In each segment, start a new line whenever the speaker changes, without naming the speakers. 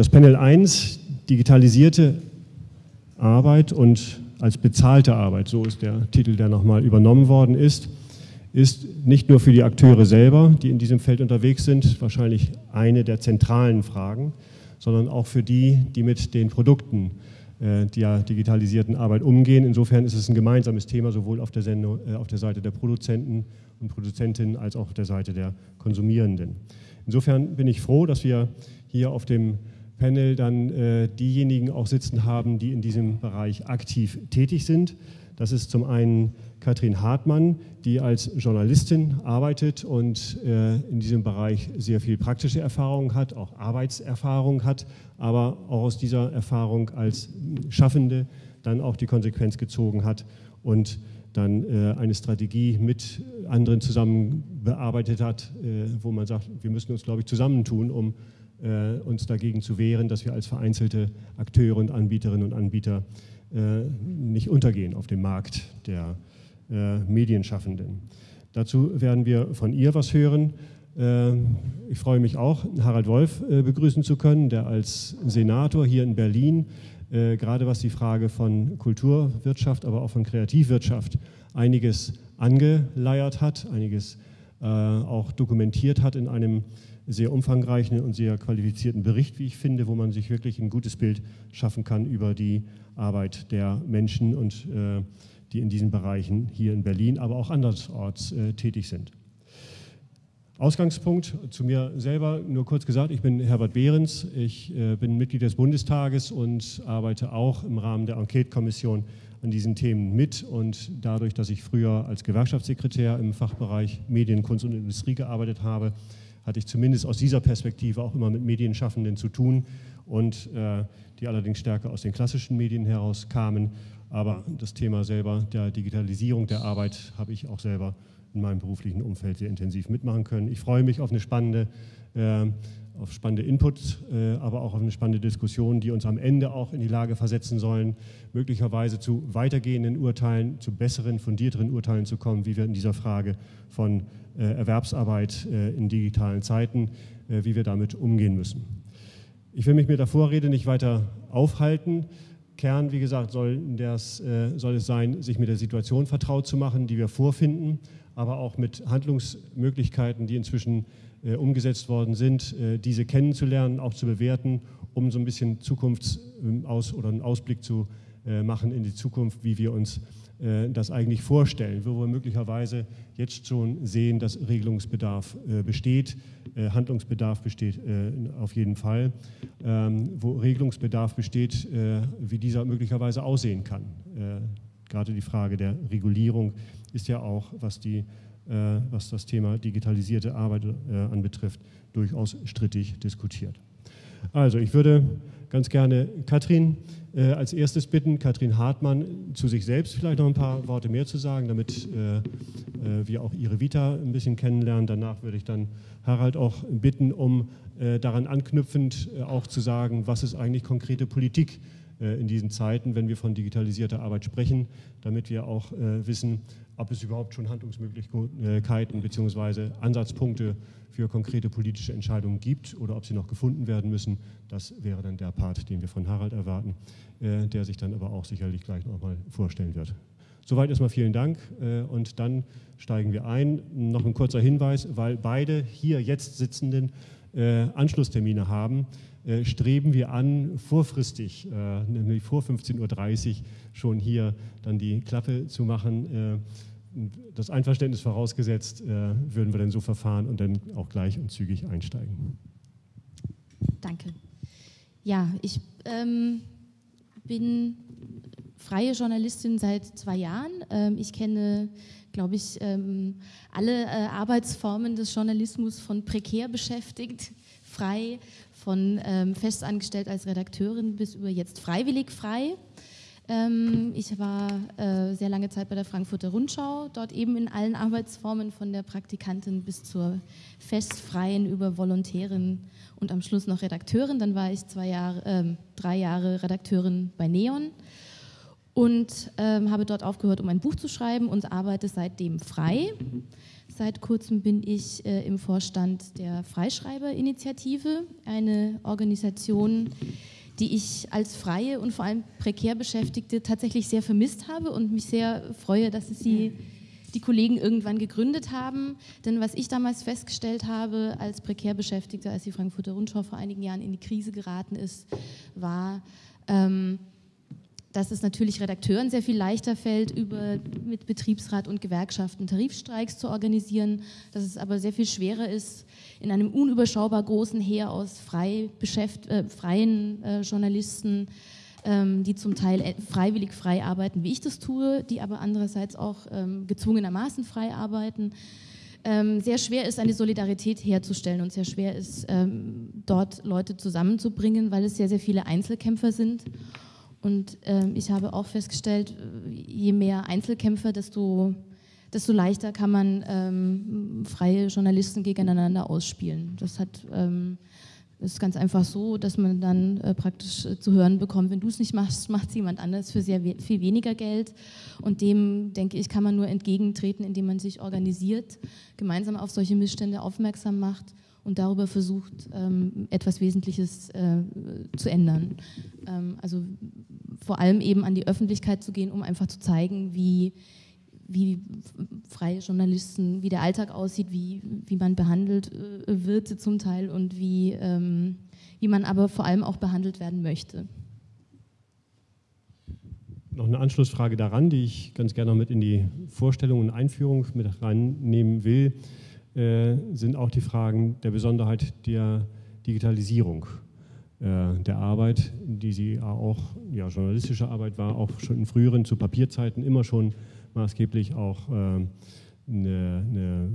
Das Panel 1, digitalisierte Arbeit und als bezahlte Arbeit, so ist der Titel, der nochmal übernommen worden ist, ist nicht nur für die Akteure selber, die in diesem Feld unterwegs sind, wahrscheinlich eine der zentralen Fragen, sondern auch für die, die mit den Produkten äh, der digitalisierten Arbeit umgehen. Insofern ist es ein gemeinsames Thema, sowohl auf der, Sendung, äh, auf der Seite der Produzenten und Produzentinnen als auch auf der Seite der Konsumierenden. Insofern bin ich froh, dass wir hier auf dem Panel dann äh, diejenigen auch sitzen haben, die in diesem Bereich aktiv tätig sind. Das ist zum einen Katrin Hartmann, die als Journalistin arbeitet und äh, in diesem Bereich sehr viel praktische Erfahrung hat, auch Arbeitserfahrung hat, aber auch aus dieser Erfahrung als Schaffende dann auch die Konsequenz gezogen hat und dann äh, eine Strategie mit anderen zusammen bearbeitet hat, äh, wo man sagt, wir müssen uns, glaube ich, zusammentun, um äh, uns dagegen zu wehren, dass wir als vereinzelte Akteure und Anbieterinnen und Anbieter äh, nicht untergehen auf dem Markt der äh, Medienschaffenden. Dazu werden wir von ihr was hören. Äh, ich freue mich auch, Harald Wolf äh, begrüßen zu können, der als Senator hier in Berlin gerade was die Frage von Kulturwirtschaft, aber auch von Kreativwirtschaft einiges angeleiert hat, einiges auch dokumentiert hat in einem sehr umfangreichen und sehr qualifizierten Bericht, wie ich finde, wo man sich wirklich ein gutes Bild schaffen kann über die Arbeit der Menschen und äh, die in diesen Bereichen hier in Berlin, aber auch andersorts äh, tätig sind. Ausgangspunkt zu mir selber, nur kurz gesagt, ich bin Herbert Behrens, ich äh, bin Mitglied des Bundestages und arbeite auch im Rahmen der Enquete-Kommission an diesen Themen mit und dadurch, dass ich früher als Gewerkschaftssekretär im Fachbereich Medien, Kunst und Industrie gearbeitet habe, hatte ich zumindest aus dieser Perspektive auch immer mit Medienschaffenden zu tun und äh, die allerdings stärker aus den klassischen Medien heraus kamen. Aber das Thema selber der Digitalisierung der Arbeit habe ich auch selber in meinem beruflichen Umfeld sehr intensiv mitmachen können. Ich freue mich auf eine spannende, äh, auf spannende Inputs, äh, aber auch auf eine spannende Diskussion, die uns am Ende auch in die Lage versetzen sollen, möglicherweise zu weitergehenden Urteilen, zu besseren, fundierteren Urteilen zu kommen, wie wir in dieser Frage von äh, Erwerbsarbeit äh, in digitalen Zeiten, wie wir damit umgehen müssen. Ich will mich mit der Vorrede nicht weiter aufhalten. Kern, wie gesagt, soll, das, soll, es sein, sich mit der Situation vertraut zu machen, die wir vorfinden, aber auch mit Handlungsmöglichkeiten, die inzwischen umgesetzt worden sind, äh, diese kennenzulernen, auch zu bewerten, um so ein bisschen Zukunftsaus- oder einen Ausblick zu machen in die Zukunft, wie wir uns äh, das eigentlich vorstellen, wo wir möglicherweise jetzt schon sehen, dass Regelungsbedarf äh, besteht, äh, Handlungsbedarf besteht auf jeden Fall, ähm, wo Regelungsbedarf besteht, wie dieser möglicherweise aussehen kann. Gerade die Frage der Regulierung ist ja auch, was, die, was das Thema digitalisierte Arbeit anbetrifft, durchaus strittig diskutiert. Also ich würde ganz gerne Katrin äh, als erstes bitten, Katrin Hartmann zu sich selbst vielleicht noch ein paar Worte mehr zu sagen, damit äh, äh, wir auch ihre Vita ein bisschen kennenlernen. Danach würde ich dann Harald auch bitten, um äh, daran anknüpfend äh, auch zu sagen, was ist eigentlich konkrete Politik äh, in diesen Zeiten, wenn wir von digitalisierter Arbeit sprechen, damit wir auch wissen, ob es überhaupt schon Handlungsmöglichkeiten bzw. Ansatzpunkte für konkrete politische Entscheidungen gibt oder ob sie noch gefunden werden müssen. Das wäre dann der Part, den wir von Harald erwarten, äh, der sich dann aber auch sicherlich gleich noch mal vorstellen wird. Soweit erstmal vielen Dank äh, und dann steigen wir ein. Noch ein kurzer Hinweis, weil beide hier jetzt sitzenden äh, Anschlusstermine haben, streben wir an, vorfristig, nämlich vor 15.30 Uhr schon hier dann die Klappe zu machen das Einverständnis vorausgesetzt, äh, würden wir dann so verfahren und dann auch gleich und zügig einsteigen.
Danke. Ja, ich ähm, bin freie Journalistin seit zwei Jahren. Ähm, ich kenne, glaube ich, ähm, alle äh, Arbeitsformen des Journalismus von prekär beschäftigt, frei, von ähm, festangestellt als Redakteurin bis über jetzt freiwillig frei. Ähm, ich war äh, sehr lange Zeit bei der Frankfurter Rundschau, dort eben in allen Arbeitsformen von der Praktikantin bis zur festfreien über Volontärin und am Schluss noch Redakteurin. Dann war ich zwei Jahre, äh, drei Jahre Redakteurin bei Neon. und ähm, habe dort aufgehört, um ein Buch zu schreiben und arbeite seitdem frei. Seit kurzem bin ich äh, im Vorstand der Freischreiberinitiative, eine Organisation, die ich als freie und vor allem prekär Beschäftigte tatsächlich sehr vermisst habe und mich sehr freue, dass sie die Kollegen irgendwann gegründet haben. Denn was ich damals festgestellt habe als prekär Beschäftigter, als die Frankfurter Rundschau vor einigen Jahren in die Krise geraten ist, war, ähm, dass es natürlich Redakteuren sehr viel leichter fällt, über, mit Betriebsrat und Gewerkschaften Tarifstreiks zu organisieren, dass es aber sehr viel schwerer ist, in einem unüberschaubar großen Heer aus frei äh, freien äh, Journalisten, ähm, die zum Teil äh, freiwillig frei arbeiten, wie ich das tue, die aber andererseits auch ähm, gezwungenermaßen frei arbeiten, ähm, sehr schwer ist, eine Solidarität herzustellen und sehr schwer ist, ähm, dort Leute zusammenzubringen, weil es sehr, sehr viele Einzelkämpfer sind. Und ähm, ich habe auch festgestellt, je mehr Einzelkämpfer, desto, desto leichter kann man ähm, freie Journalisten gegeneinander ausspielen. Das hat, ähm, ist ganz einfach so, dass man dann äh, praktisch äh, zu hören bekommt, wenn du es nicht machst, macht es jemand anders für sehr we viel weniger Geld. Und dem, denke ich, kann man nur entgegentreten, indem man sich organisiert, gemeinsam auf solche Missstände aufmerksam macht und darüber versucht, ähm, etwas Wesentliches äh, zu ändern. Ähm, also vor allem eben an die Öffentlichkeit zu gehen, um einfach zu zeigen, wie, wie freie Journalisten, wie der Alltag aussieht, wie, wie man behandelt äh, wird zum Teil und wie, ähm, wie man aber vor allem auch behandelt werden möchte.
Noch eine Anschlussfrage daran, die ich ganz gerne noch mit in die Vorstellung und Einführung mit reinnehmen will. Äh, sind auch die Fragen der Besonderheit der Digitalisierung äh, der Arbeit, die sie auch, ja, journalistische Arbeit war, auch schon in früheren, zu Papierzeiten immer schon maßgeblich auch äh, eine, eine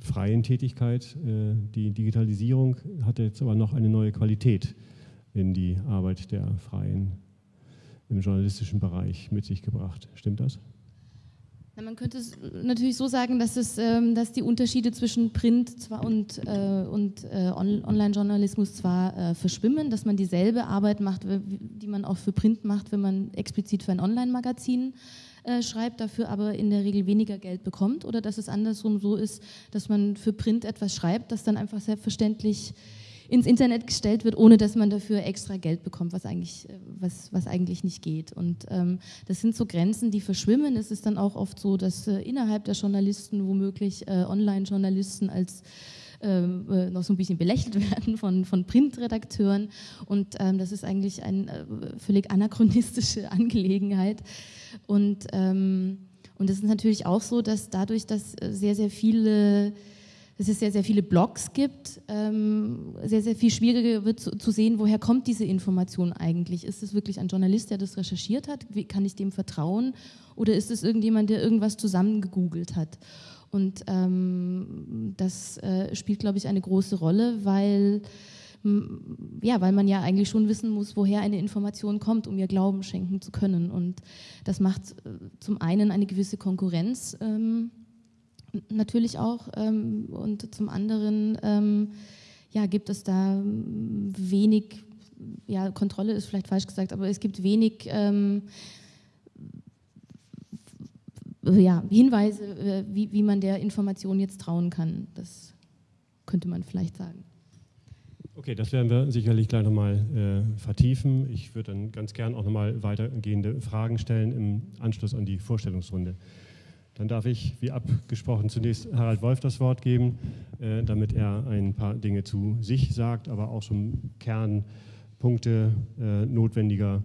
freien Tätigkeit. Die Digitalisierung hatte jetzt aber noch eine neue Qualität in die Arbeit der Freien im journalistischen Bereich mit sich gebracht. Stimmt das?
Na, man könnte es natürlich so sagen, dass, es, ähm, dass die Unterschiede zwischen Print zwar und, äh, und äh, Online-Journalismus zwar äh, verschwimmen, dass man dieselbe Arbeit macht, die man auch für Print macht, wenn man explizit für ein Online-Magazin äh, schreibt, dafür aber in der Regel weniger Geld bekommt oder dass es andersrum so ist, dass man für Print etwas schreibt, das dann einfach selbstverständlich ins Internet gestellt wird, ohne dass man dafür extra Geld bekommt, was eigentlich, äh, was, was eigentlich nicht geht. Und ähm, das sind so Grenzen, die verschwimmen. Es ist dann auch oft so, dass äh, innerhalb der Journalisten womöglich äh, Online-Journalisten als ähm, äh, noch so ein bisschen belächelt werden von, von Printredakteuren. Und ähm, das ist eigentlich eine äh, völlig anachronistische Angelegenheit. Und, ähm, und ist natürlich auch so, dass dadurch, dass äh, sehr, sehr viele dass es sehr, sehr viele Blogs gibt, ähm, sehr, sehr viel schwieriger wird zu, zu, sehen, woher kommt diese Information eigentlich. Ist es wirklich ein Journalist, der das recherchiert hat? Wie, kann ich dem vertrauen? Oder ist es irgendjemand, der irgendwas zusammengegoogelt hat? Und ähm, das äh, spielt, glaube ich, eine große Rolle, weil, ja, weil man ja eigentlich schon wissen muss, woher eine Information kommt, um ihr Glauben schenken zu können. Und das macht äh, zum einen eine gewisse Konkurrenz. Ähm, natürlich auch. Ähm, und zum anderen ähm, ja, gibt es da wenig, ja, Kontrolle ist vielleicht falsch gesagt, aber es gibt wenig ähm, ja, Hinweise, äh, wie, wie man der Information jetzt trauen kann. Das könnte man vielleicht sagen.
Okay, das werden wir sicherlich gleich nochmal äh, vertiefen. Ich würde dann ganz gern auch nochmal weitergehende Fragen stellen im Anschluss an die Vorstellungsrunde. Dann darf ich, wie abgesprochen, zunächst Harald Wolf das Wort geben, äh, damit er ein paar Dinge zu sich sagt, aber auch schon Kernpunkte äh, notwendiger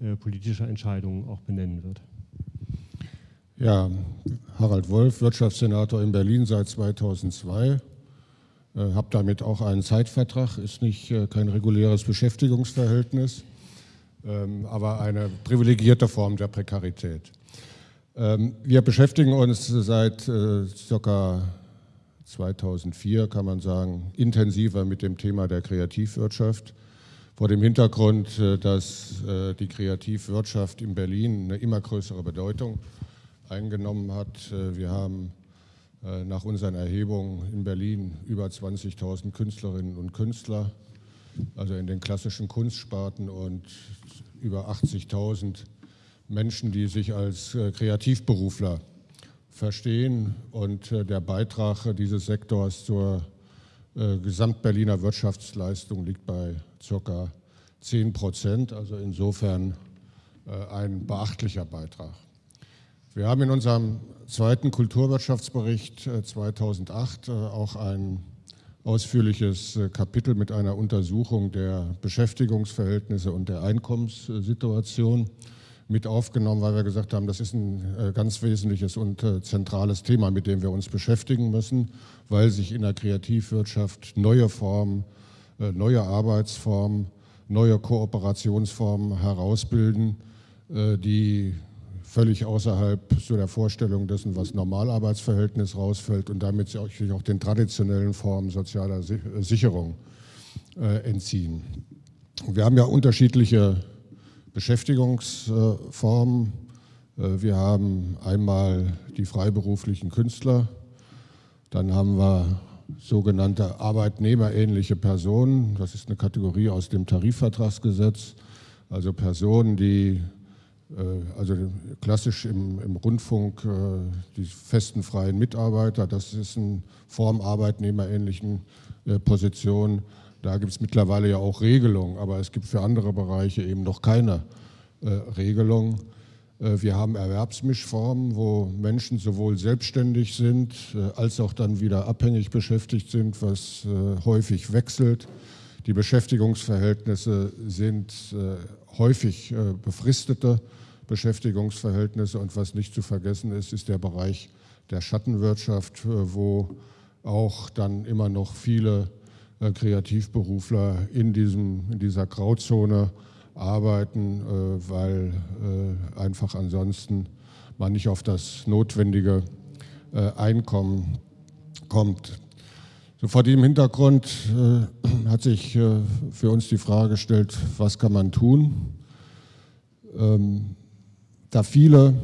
äh, politischer Entscheidungen auch benennen wird.
Ja, Harald Wolf, Wirtschaftssenator in Berlin seit 2002. Äh, habe damit auch einen Zeitvertrag, ist nicht äh, kein reguläres Beschäftigungsverhältnis, ähm, aber eine privilegierte Form der Prekarität. Ähm, wir beschäftigen uns seit äh, ca. 2004, kann man sagen, intensiver mit dem Thema der Kreativwirtschaft. Vor dem Hintergrund, äh, dass äh, die Kreativwirtschaft in Berlin eine immer größere Bedeutung eingenommen hat. Wir haben nach unseren Erhebungen in Berlin über 20.000 Künstlerinnen und Künstler, also in den klassischen Kunstsparten und über 80.000 Menschen, die sich als äh, Kreativberufler verstehen. Und äh, der Beitrag dieses Sektors zur äh, Gesamtberliner Wirtschaftsleistung liegt bei ca. 10 Prozent, also insofern ein beachtlicher Beitrag. Wir haben in unserem zweiten Kulturwirtschaftsbericht 2008 auch ein ausführliches Kapitel mit einer Untersuchung der Beschäftigungsverhältnisse und der Einkommenssituation mit aufgenommen, weil wir gesagt haben, das ist ein äh, ganz wesentliches und äh, zentrales Thema, mit dem wir uns beschäftigen müssen, weil sich in der Kreativwirtschaft neue Formen, äh, neue Arbeitsformen, neue Kooperationsformen herausbilden, die völlig außerhalb so der Vorstellung dessen, was Normalarbeitsverhältnis rausfällt und damit sich auch den traditionellen Formen sozialer Sicherung entziehen. Wir haben ja unterschiedliche Beschäftigungsformen. Äh, wir haben einmal die freiberuflichen Künstler, dann haben wir sogenannte arbeitnehmerähnliche Personen. Das ist eine Kategorie aus dem Tarifvertragsgesetz, also Personen, die äh, also klassisch im, im, Rundfunk äh, die festen freien Mitarbeiter, das ist eine Form arbeitnehmerähnlichen Position. Da gibt es mittlerweile ja auch Regelungen, aber es gibt für andere Bereiche eben noch keine äh, Regelung. Äh, wir haben Erwerbsmischformen, wo Menschen sowohl selbstständig sind äh, als auch dann wieder abhängig beschäftigt sind, was äh, häufig wechselt. Die Beschäftigungsverhältnisse sind äh, häufig äh, befristete Beschäftigungsverhältnisse und was nicht zu vergessen ist, ist der Bereich der Schattenwirtschaft, wo auch dann immer noch viele Kreativberufler in, diesem, in dieser Grauzone arbeiten, äh, weil äh, einfach ansonsten man nicht auf das notwendige Einkommen kommt. So vor dem Hintergrund hat sich für uns die Frage gestellt, was kann man tun? Ähm, da viele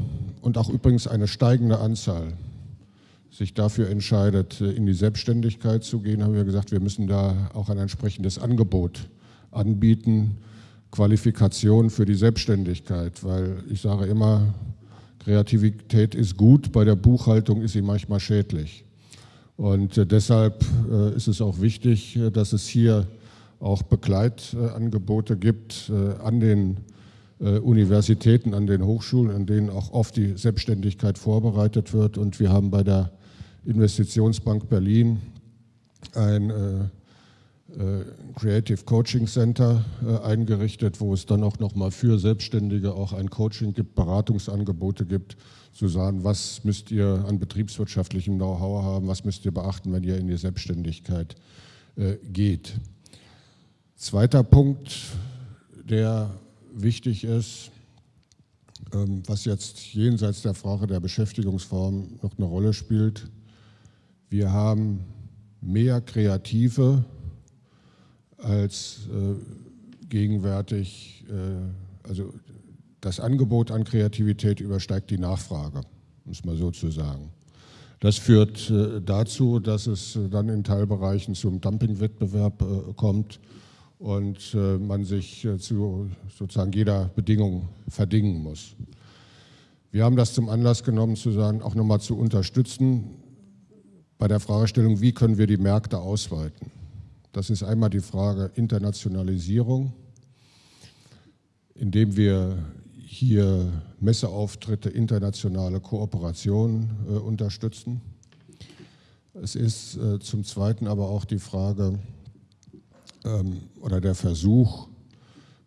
und auch übrigens eine steigende Anzahl sich dafür entscheidet, äh, in die Selbstständigkeit zu gehen, haben wir gesagt, wir müssen da auch ein entsprechendes Angebot anbieten, Qualifikation für die Selbstständigkeit, weil ich sage immer, Kreativität ist gut, bei der Buchhaltung ist sie manchmal schädlich. Und äh, deshalb äh, ist es auch wichtig, dass es hier auch Begleitangebote gibt an den Universitäten, an den Hochschulen, an denen auch oft die Selbstständigkeit vorbereitet wird. Und wir haben bei der Investitionsbank Berlin ein äh, äh, Creative Coaching Center äh, eingerichtet, wo es dann auch nochmal für Selbstständige auch ein Coaching gibt, Beratungsangebote gibt, zu sagen, was müsst ihr an betriebswirtschaftlichem Know-how haben, was müsst ihr beachten, wenn ihr in die Selbstständigkeit geht. Zweiter Punkt, der wichtig ist, ähm, was jetzt jenseits der Frage der Beschäftigungsform noch eine Rolle spielt, wir haben mehr Kreative als äh, gegenwärtig, äh, also das Angebot an Kreativität übersteigt die Nachfrage, um es mal so zu sagen. Das führt äh, dazu, dass es dann in Teilbereichen zum Dumpingwettbewerb äh, kommt und äh, man sich äh, zu sozusagen jeder Bedingung verdingen muss. Wir haben das zum Anlass genommen, zu sagen, auch nochmal zu unterstützen, bei der Fragestellung, wie können wir die Märkte ausweiten. Das ist einmal die Frage Internationalisierung, indem wir hier Messeauftritte, internationale Kooperation äh, unterstützen. Es ist äh, zum Zweiten aber auch die Frage ähm, oder der Versuch,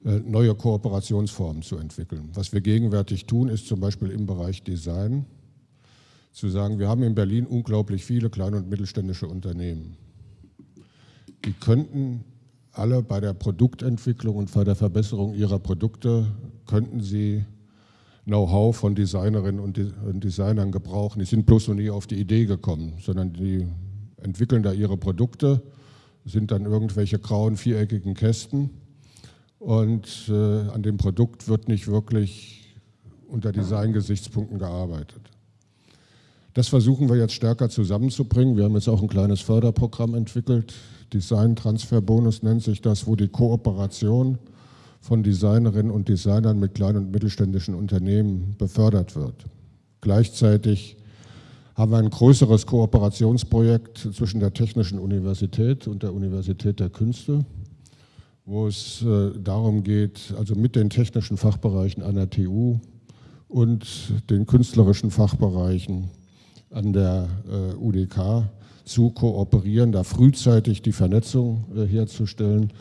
äh, neue Kooperationsformen zu entwickeln. Was wir gegenwärtig tun, ist zum Beispiel im Bereich Design zu sagen, wir haben in Berlin unglaublich viele kleine und mittelständische Unternehmen. Die könnten alle bei der Produktentwicklung und bei der Verbesserung ihrer Produkte, könnten sie Know-how von Designerinnen und Designern gebrauchen. Die sind bloß noch nie auf die Idee gekommen, sondern die entwickeln da ihre Produkte, sind dann irgendwelche grauen, viereckigen Kästen und äh, an dem Produkt wird nicht wirklich unter Design-Gesichtspunkten gearbeitet. Das versuchen wir jetzt stärker zusammenzubringen. Wir haben jetzt auch ein kleines Förderprogramm entwickelt. Design Transfer Bonus nennt sich das, wo die Kooperation von Designerinnen und Designern mit kleinen und mittelständischen Unternehmen befördert wird. Gleichzeitig haben wir ein größeres Kooperationsprojekt zwischen der Technischen Universität und der Universität der Künste, wo es äh, darum geht, also mit den technischen Fachbereichen der TU und den künstlerischen Fachbereichen an der äh, UDK zu kooperieren, da frühzeitig die Vernetzung äh, herzustellen.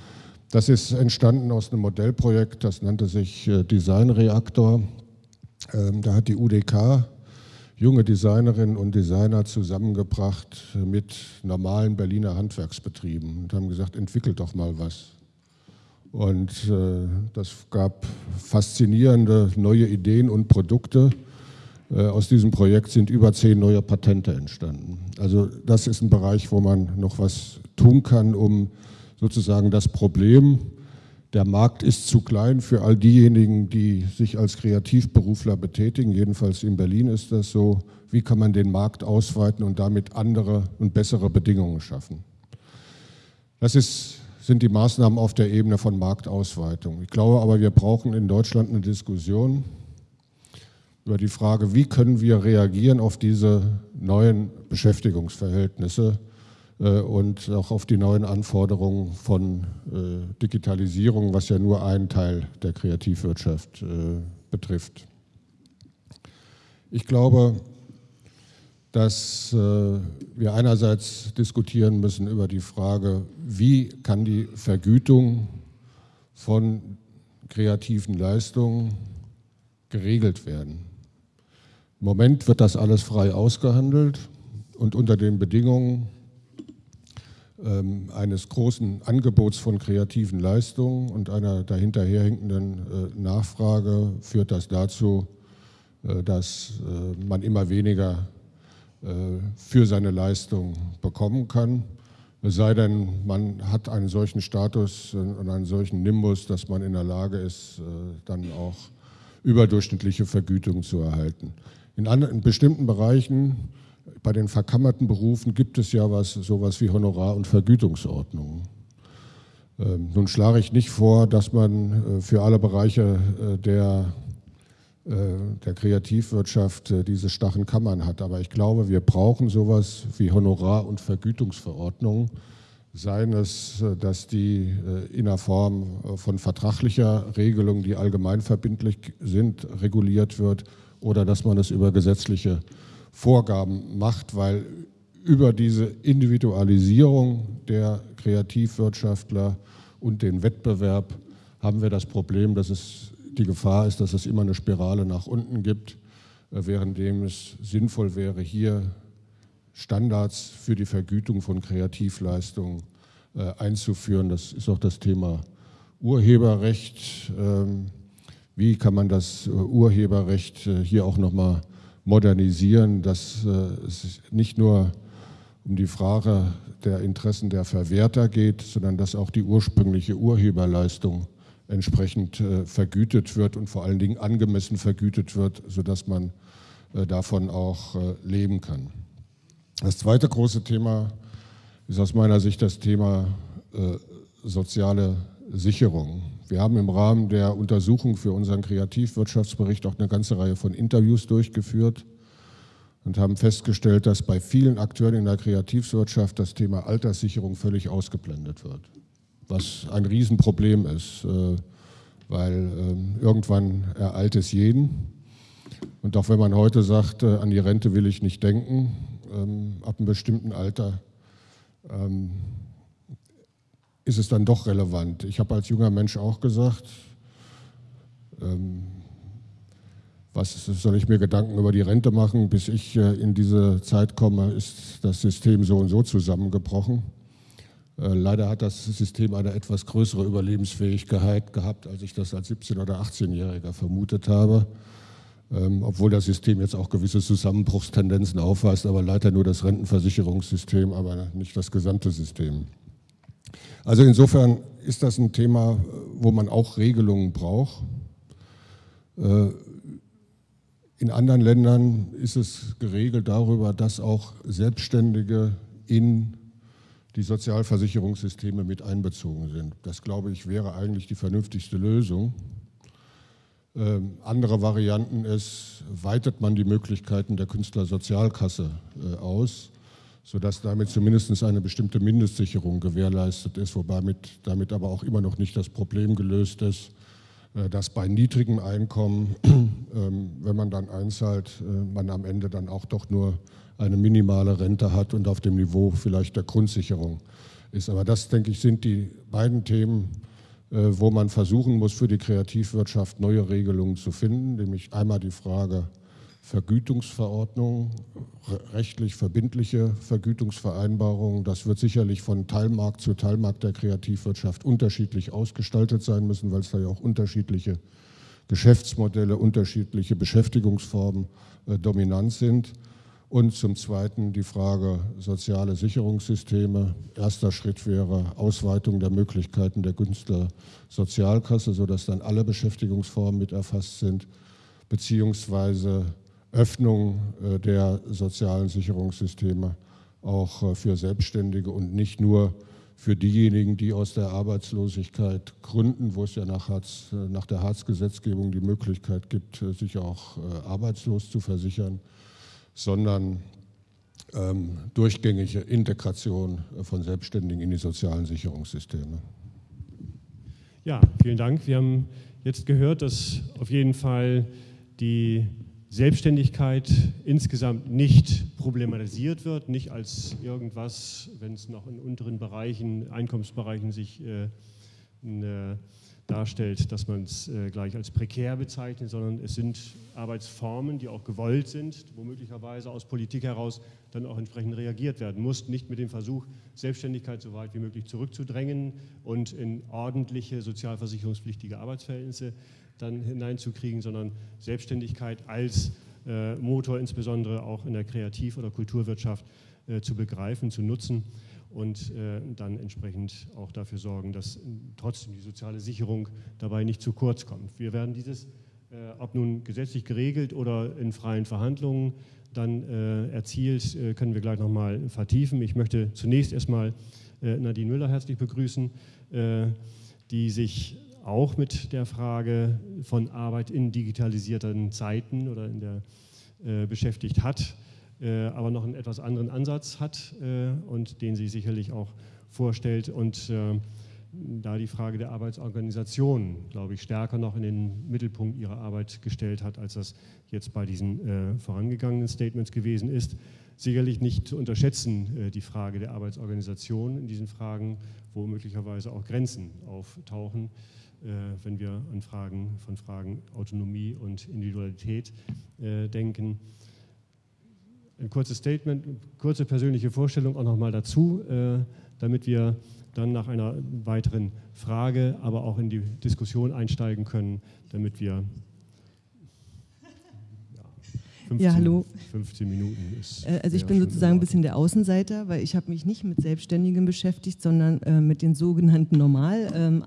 Das ist entstanden aus einem Modellprojekt, das nannte sich Design Reaktor. Ähm, da hat die UDK junge Designerinnen und Designer zusammengebracht mit normalen Berliner Handwerksbetrieben und haben gesagt, entwickelt doch mal was. Und äh, das gab faszinierende neue Ideen und Produkte. Äh, aus diesem Projekt sind über zehn neue Patente entstanden. Also das ist ein Bereich, wo man noch was tun kann, um sozusagen das Problem der Markt ist zu klein für all diejenigen, die sich als Kreativberufler betätigen. Jedenfalls in Berlin ist das so. Wie kann man den Markt ausweiten und damit andere und bessere Bedingungen schaffen? Das ist, sind die Maßnahmen auf der Ebene von Marktausweitung. Ich glaube aber, wir brauchen in Deutschland eine Diskussion über die Frage, wie können wir reagieren auf diese neuen Beschäftigungsverhältnisse äh, und auch auf die neuen Anforderungen von äh, Digitalisierung, was ja nur einen Teil der Kreativwirtschaft äh, betrifft. Ich glaube, dass wir einerseits diskutieren müssen über die Frage, wie kann die Vergütung von kreativen Leistungen geregelt werden. Im Moment wird das alles frei ausgehandelt und unter den Bedingungen, ähm, eines großen Angebots von kreativen Leistungen und einer dahinterherhinkenden äh, Nachfrage führt das dazu, äh, dass äh, man immer weniger für seine Leistung bekommen kann. Es sei denn, man hat einen solchen Status und einen solchen Nimbus, dass man in der Lage ist, dann auch überdurchschnittliche Vergütung zu erhalten. In, in bestimmten Bereichen bei den verkammerten Berufen gibt es ja was, sowas wie Honorar- und Vergütungsordnungen. Ähm, nun schlage ich nicht vor, dass man äh, für alle Bereiche äh, der, äh, der Kreativwirtschaft äh, diese starren Kammern hat, aber ich glaube, wir brauchen sowas wie Honorar- und Vergütungsverordnungen, seien es, äh, dass die äh, in der Form von vertraglicher Regelung, die allgemeinverbindlich sind, reguliert wird, oder dass man es über gesetzliche Vorgaben macht, weil über diese Individualisierung der Kreativwirtschaftler und den Wettbewerb haben wir das Problem, dass es die Gefahr ist, dass es immer eine Spirale nach unten gibt, äh, währenddem es sinnvoll wäre, hier Standards für die Vergütung von Kreativleistungen äh, einzuführen. Das ist auch das Thema Urheberrecht. Ähm, wie kann man das äh, Urheberrecht hier auch nochmal modernisieren, dass äh, es nicht nur um die Frage der Interessen der Verwerter geht, sondern dass auch die ursprüngliche Urheberleistung entsprechend äh, vergütet wird und vor allen Dingen angemessen vergütet wird, sodass man äh, davon auch leben kann. Das zweite große Thema ist aus meiner Sicht das Thema soziale Sicherung. Wir haben im Rahmen der Untersuchung für unseren Kreativwirtschaftsbericht auch eine ganze Reihe von Interviews durchgeführt und haben festgestellt, dass bei vielen Akteuren in der Kreativwirtschaft das Thema Alterssicherung völlig ausgeblendet wird, was ein Riesenproblem ist, äh, weil ähm, irgendwann ereilt es jeden. Und auch wenn man heute sagt, äh, an die Rente will ich nicht denken, ähm, ab einem bestimmten Alter ähm, ist es dann doch relevant. Ich habe als junger Mensch auch gesagt, ähm, was soll ich mir Gedanken über die Rente machen, bis ich äh, in diese Zeit komme, ist das System so und so zusammengebrochen. Äh, leider hat das System eine etwas größere Überlebensfähigkeit gehabt, als ich das als 17- oder 18-Jähriger vermutet habe. Ähm, obwohl das System jetzt auch gewisse Zusammenbruchstendenzen aufweist, aber leider nur das Rentenversicherungssystem, aber nicht das gesamte System. Also insofern ist das ein Thema, wo man auch Regelungen braucht. Äh, in anderen Ländern ist es geregelt darüber, dass auch Selbstständige in die Sozialversicherungssysteme mit einbezogen sind. Das, glaube ich, wäre eigentlich die vernünftigste Lösung. Ähm, andere Varianten ist, weitet man die Möglichkeiten der Künstlersozialkasse äh, aus, sodass damit zumindest eine bestimmte Mindestsicherung gewährleistet ist, wobei mit, damit aber auch immer noch nicht das Problem gelöst ist, äh, dass bei niedrigem Einkommen, ähm, wenn man dann einzahlt, äh, man am Ende dann auch doch nur eine minimale Rente hat und auf dem Niveau vielleicht der Grundsicherung ist. Aber das, denke ich, sind die beiden Themen, wo man versuchen muss, für die Kreativwirtschaft neue Regelungen zu finden, nämlich einmal die Frage Vergütungsverordnung, rechtlich verbindliche Vergütungsvereinbarungen. Das wird sicherlich von Teilmarkt zu Teilmarkt der Kreativwirtschaft unterschiedlich ausgestaltet sein müssen, weil es da ja auch unterschiedliche Geschäftsmodelle, unterschiedliche Beschäftigungsformen äh, dominant sind. Und zum Zweiten die Frage soziale Sicherungssysteme. Erster Schritt wäre Ausweitung der Möglichkeiten der Künstlersozialkasse, sodass dann alle Beschäftigungsformen mit erfasst sind, beziehungsweise Öffnung äh, der sozialen Sicherungssysteme auch äh, für Selbstständige und nicht nur für diejenigen, die aus der Arbeitslosigkeit gründen, wo es ja nach, Hartz, äh, nach der Hartz-Gesetzgebung die Möglichkeit gibt, sich auch arbeitslos zu versichern sondern ähm, durchgängige Integration von Selbstständigen in die sozialen Sicherungssysteme.
Ja, vielen Dank. Wir haben jetzt gehört, dass auf jeden Fall die Selbstständigkeit insgesamt nicht problematisiert wird, nicht als irgendwas, wenn es noch in unteren Bereichen, Einkommensbereichen sich äh, eine darstellt, dass man es äh, gleich als prekär bezeichnet, sondern es sind Arbeitsformen, die auch gewollt sind, wo möglicherweise aus Politik heraus dann auch entsprechend reagiert werden muss, nicht mit dem Versuch, Selbstständigkeit so weit wie möglich zurückzudrängen und in ordentliche sozialversicherungspflichtige Arbeitsverhältnisse dann hineinzukriegen, sondern Selbstständigkeit als äh, Motor insbesondere auch in der Kreativ- oder Kulturwirtschaft äh, zu begreifen, zu nutzen und äh, dann entsprechend auch dafür sorgen, dass trotzdem die soziale Sicherung dabei nicht zu kurz kommt. Wir werden dieses, äh, ob nun gesetzlich geregelt oder in freien Verhandlungen dann äh, erzielt, äh, können wir gleich nochmal vertiefen. Ich möchte zunächst erstmal äh, Nadine Müller herzlich begrüßen, äh, die sich auch mit der Frage von Arbeit in digitalisierten Zeiten oder in der beschäftigt hat äh, aber noch einen etwas anderen Ansatz hat äh, und den sie sicherlich auch vorstellt. Und äh, da die Frage der Arbeitsorganisation, glaube ich, stärker noch in den Mittelpunkt ihrer Arbeit gestellt hat, als das jetzt bei diesen äh, vorangegangenen Statements gewesen ist. Sicherlich nicht zu unterschätzen äh, die Frage der Arbeitsorganisation in diesen Fragen, wo möglicherweise auch Grenzen auftauchen, äh, wenn wir an Fragen von Fragen Autonomie und Individualität denken ein kurzes Statement, kurze persönliche Vorstellung auch nochmal dazu, äh, damit wir dann nach einer weiteren Frage, aber auch in die Diskussion einsteigen können, damit wir
15, ja, hallo.
15 Minuten
ist. Äh, also ich bin sozusagen ein bisschen der Außenseiter, weil ich habe mich nicht mit Selbstständigen beschäftigt, sondern äh, mit den sogenannten normal ähm.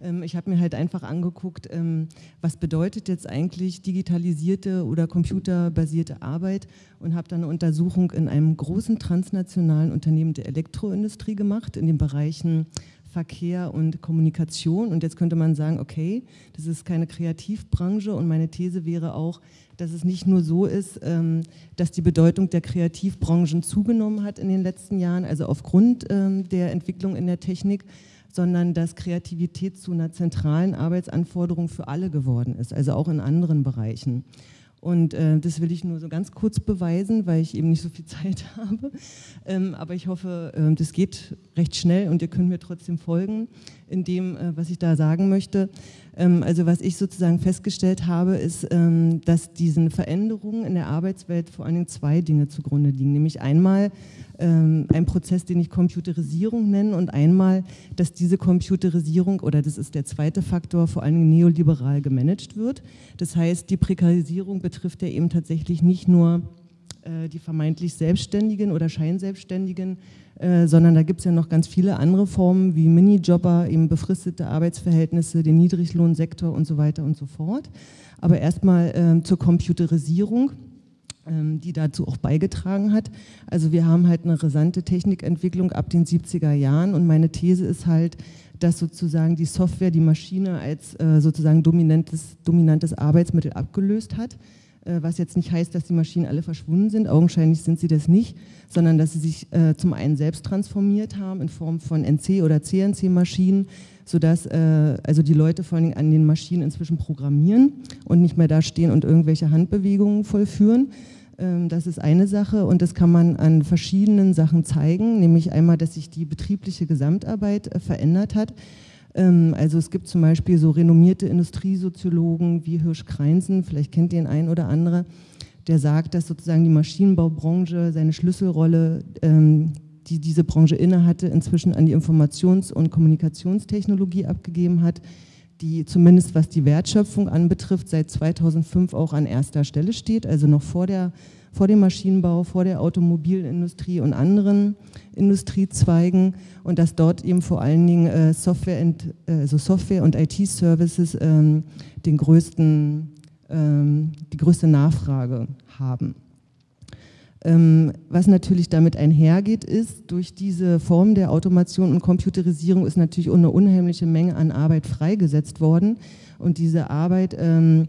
Ähm, ich habe mir halt einfach angeguckt, ähm, was bedeutet jetzt eigentlich digitalisierte oder computerbasierte Arbeit und habe dann eine Untersuchung in einem großen transnationalen Unternehmen der Elektroindustrie gemacht, in den Bereichen Verkehr und Kommunikation. Und jetzt könnte man sagen, okay, das ist keine Kreativbranche und meine These wäre auch, dass es nicht nur so ist, ähm, dass die Bedeutung der Kreativbranchen zugenommen hat in den letzten Jahren, also aufgrund der Entwicklung in der Technik, sondern dass Kreativität zu einer zentralen Arbeitsanforderung für alle geworden ist, also auch in anderen Bereichen. Und äh, das will ich nur so ganz kurz beweisen, weil ich eben nicht so viel Zeit habe. Ähm, aber ich hoffe, äh, das geht recht schnell und ihr könnt mir trotzdem folgen in dem, äh, was ich da sagen möchte. Ähm, also was ich sozusagen festgestellt habe, ist, ähm, dass diesen Veränderungen in der Arbeitswelt vor allen Dingen zwei Dinge zugrunde liegen. Nämlich einmal ähm, ein Prozess, den ich Computerisierung nenne und einmal, dass diese Computerisierung, oder das ist der zweite Faktor, vor allen Dingen neoliberal gemanagt wird. Das heißt, die Prekarisierung betrifft ja eben tatsächlich nicht nur äh, die vermeintlich Selbstständigen oder Scheinselbstständigen, äh, sondern da gibt es ja noch ganz viele andere Formen wie Minijobber, eben befristete Arbeitsverhältnisse, den Niedriglohnsektor und so weiter und so fort. Aber erstmal äh, zur Computerisierung. ähm, die dazu auch beigetragen hat. Also wir haben halt eine rasante Technikentwicklung ab den 70er Jahren und meine These ist halt, dass sozusagen die Software die Maschine als äh, sozusagen dominantes, dominantes Arbeitsmittel abgelöst hat was jetzt nicht heißt, dass die Maschinen alle verschwunden sind, augenscheinlich sind sie das nicht, sondern dass sie sich äh, zum einen selbst transformiert haben in Form von NC- oder CNC-Maschinen, sodass äh, also die Leute vor allem an den Maschinen inzwischen programmieren und nicht mehr da stehen und irgendwelche Handbewegungen vollführen. Ähm, das ist eine Sache und das kann man an verschiedenen Sachen zeigen, nämlich einmal, dass sich die betriebliche Gesamtarbeit äh, verändert hat. Ähm, also es gibt zum Beispiel so renommierte Industriesoziologen wie Hirsch Kreinsen, vielleicht kennt den ein oder andere, der sagt, dass sozusagen die Maschinenbaubranche seine Schlüsselrolle, ähm, die diese Branche innehatte, inzwischen an die Informations- und Kommunikationstechnologie abgegeben hat die zumindest was die Wertschöpfung anbetrifft, seit 2005 auch an erster Stelle steht, also noch vor, der, vor dem Maschinenbau, vor der Automobilindustrie und anderen Industriezweigen und dass dort eben vor allen Dingen äh, Software, äh, also Software und IT-Services ähm, den größten, ähm, die größte Nachfrage haben. Ähm, was natürlich damit einhergeht, ist, durch diese Form der Automation und Computerisierung ist natürlich eine unheimliche Menge an Arbeit freigesetzt worden. Und diese Arbeit ähm,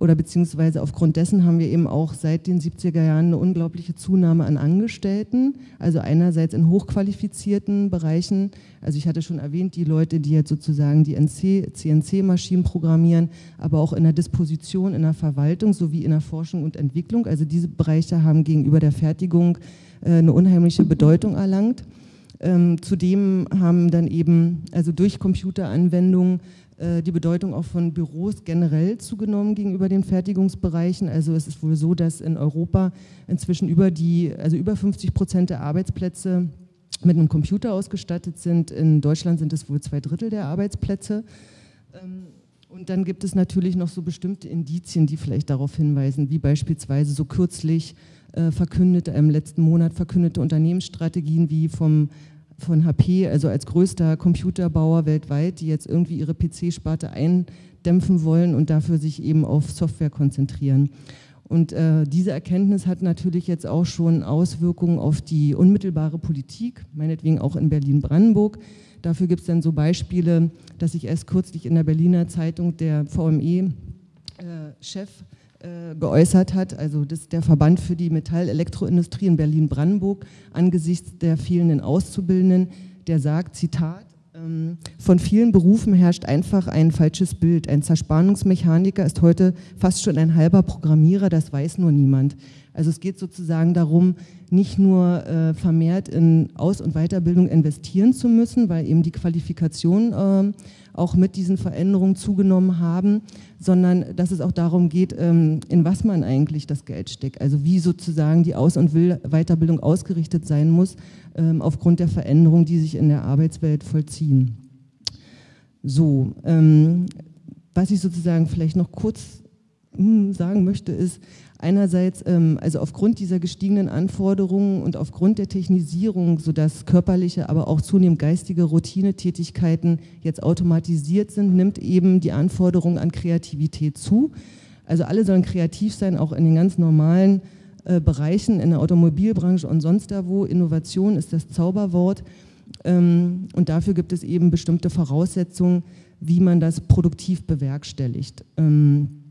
oder beziehungsweise aufgrund dessen haben wir eben auch seit den 70er Jahren eine unglaubliche Zunahme an Angestellten, also einerseits in hochqualifizierten Bereichen, also ich hatte schon erwähnt, die Leute, die jetzt sozusagen die CNC-Maschinen programmieren, aber auch in der Disposition, in der Verwaltung sowie in der Forschung und Entwicklung, also diese Bereiche haben gegenüber der Fertigung äh, eine unheimliche Bedeutung erlangt. Ähm, zudem haben dann eben, also durch Computeranwendungen, die Bedeutung auch von Büros generell zugenommen gegenüber den Fertigungsbereichen. Also es ist wohl so, dass in Europa inzwischen über die, also über 50 Prozent der Arbeitsplätze mit einem Computer ausgestattet sind. In Deutschland sind es wohl zwei Drittel der Arbeitsplätze. Ähm, und dann gibt es natürlich noch so bestimmte Indizien, die vielleicht darauf hinweisen, wie beispielsweise so kürzlich äh, verkündete, im letzten Monat verkündete Unternehmensstrategien wie vom von HP, also als größter Computerbauer weltweit, die jetzt irgendwie ihre PC-Sparte eindämpfen wollen und dafür sich eben auf Software konzentrieren. Und äh, diese Erkenntnis hat natürlich jetzt auch schon Auswirkungen auf die unmittelbare Politik, meinetwegen auch in Berlin-Brandenburg. Dafür gibt es dann so Beispiele, dass sich erst kürzlich in der Berliner Zeitung der VME-Chef äh, äh, geäußert hat, also das der Verband für die Metall-Elektroindustrie in Berlin-Brandenburg, angesichts der fehlenden Auszubildenden, der sagt, Zitat, ähm, von vielen Berufen herrscht einfach ein falsches Bild. Ein Zerspannungsmechaniker ist heute fast schon ein halber Programmierer, das weiß nur niemand. Also es geht sozusagen darum, nicht nur äh, vermehrt in Aus- und Weiterbildung investieren zu müssen, weil eben die Qualifikationen äh, auch mit diesen Veränderungen zugenommen haben, sondern dass es auch darum geht, ähm, in was man eigentlich das Geld steckt. Also wie sozusagen die Aus- und Weiterbildung ausgerichtet sein muss, ähm, aufgrund der Veränderungen, die sich in der Arbeitswelt vollziehen. So, ähm, was ich sozusagen vielleicht noch kurz hm, sagen möchte, ist, Einerseits, ähm, also aufgrund dieser gestiegenen Anforderungen und aufgrund der Technisierung, sodass körperliche, aber auch zunehmend geistige Routinetätigkeiten jetzt automatisiert sind, nimmt eben die Anforderung an Kreativität zu. Also alle sollen kreativ sein, auch in den ganz normalen äh, Bereichen, in der Automobilbranche und sonst da wo. Innovation ist das Zauberwort. Ähm, und dafür gibt es eben bestimmte Voraussetzungen, wie man das produktiv bewerkstelligt. Ähm,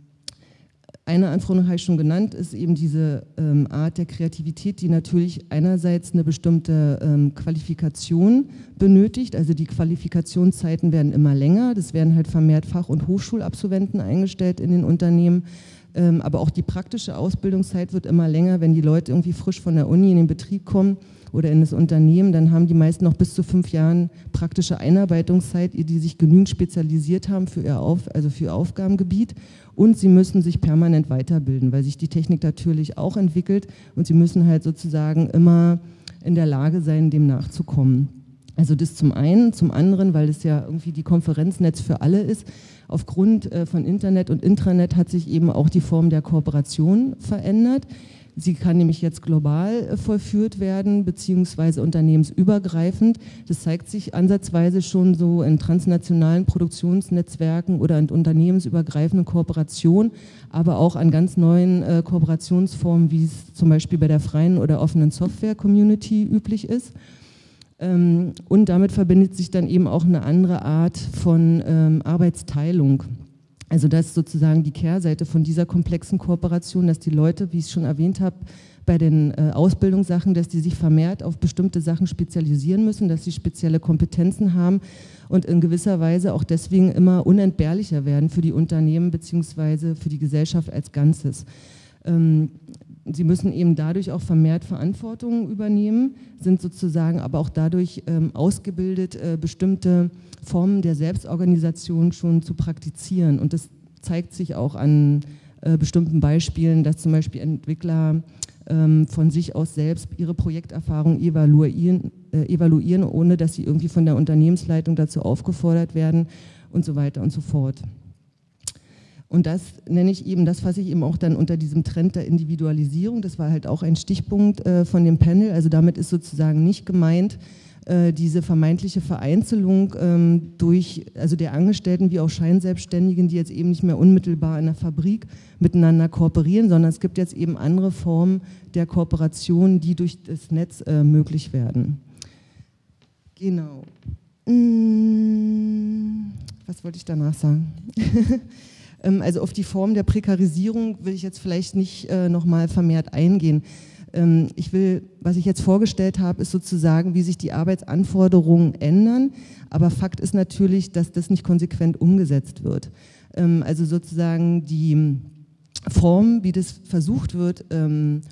eine Anforderung habe ich schon genannt, ist eben diese ähm, Art der Kreativität, die natürlich einerseits eine bestimmte ähm, Qualifikation benötigt. Also die Qualifikationszeiten werden immer länger. Das werden halt vermehrt Fach- und Hochschulabsolventen eingestellt in den Unternehmen. Ähm, aber auch die praktische Ausbildungszeit wird immer länger. Wenn die Leute irgendwie frisch von der Uni in den Betrieb kommen oder in das Unternehmen, dann haben die meisten noch bis zu fünf Jahren praktische Einarbeitungszeit, die sich genügend spezialisiert haben für ihr, Auf, also für ihr Aufgabengebiet und sie müssen sich permanent weiterbilden, weil sich die Technik natürlich auch entwickelt und sie müssen halt sozusagen immer in der Lage sein, dem nachzukommen. Also das zum einen, zum anderen, weil es ja irgendwie die Konferenznetz für alle ist. Aufgrund äh, von Internet und Intranet hat sich eben auch die Form der Kooperation verändert. Sie kann nämlich jetzt global äh, vollführt werden, beziehungsweise unternehmensübergreifend. Das zeigt sich ansatzweise schon so in transnationalen Produktionsnetzwerken oder in unternehmensübergreifenden Kooperationen, aber auch an ganz neuen äh, Kooperationsformen, wie es zum Beispiel bei der freien oder offenen Software-Community üblich ist. Ähm, und damit verbindet sich dann eben auch eine andere Art von ähm, Arbeitsteilung. Also das ist sozusagen die Kehrseite von dieser komplexen Kooperation, dass die Leute, wie ich es schon erwähnt habe, bei den äh, Ausbildungssachen, dass die sich vermehrt auf bestimmte Sachen spezialisieren müssen, dass sie spezielle Kompetenzen haben und in gewisser Weise auch deswegen immer unentbehrlicher werden für die Unternehmen bzw. für die Gesellschaft als Ganzes. Ähm, sie müssen eben dadurch auch vermehrt Verantwortung übernehmen, sind sozusagen aber auch dadurch ähm, ausgebildet, äh, bestimmte Formen der Selbstorganisation schon zu praktizieren. Und das zeigt sich auch an äh, bestimmten Beispielen, dass zum Beispiel Entwickler ähm, von sich aus selbst ihre Projekterfahrung evaluieren, äh, evaluieren, ohne dass sie irgendwie von der Unternehmensleitung dazu aufgefordert werden und so weiter und so fort. Und das nenne ich eben, das fasse ich eben auch dann unter diesem Trend der Individualisierung. Das war halt auch ein Stichpunkt äh, von dem Panel. Also damit ist sozusagen nicht gemeint, äh, diese vermeintliche Vereinzelung ähm, durch, also der Angestellten wie auch Scheinselbstständigen, die jetzt eben nicht mehr unmittelbar in der Fabrik miteinander kooperieren, sondern es gibt jetzt eben andere Formen der Kooperation, die durch das Netz äh, möglich werden. Genau. Hm, was wollte ich danach sagen? Ähm, also auf die Form der Prekarisierung will ich jetzt vielleicht nicht äh, nochmal vermehrt eingehen. Ähm, ich will, was ich jetzt vorgestellt habe, ist sozusagen, wie sich die Arbeitsanforderungen ändern. Aber Fakt ist natürlich, dass das nicht konsequent umgesetzt wird. Ähm, also sozusagen die Form, wie das versucht wird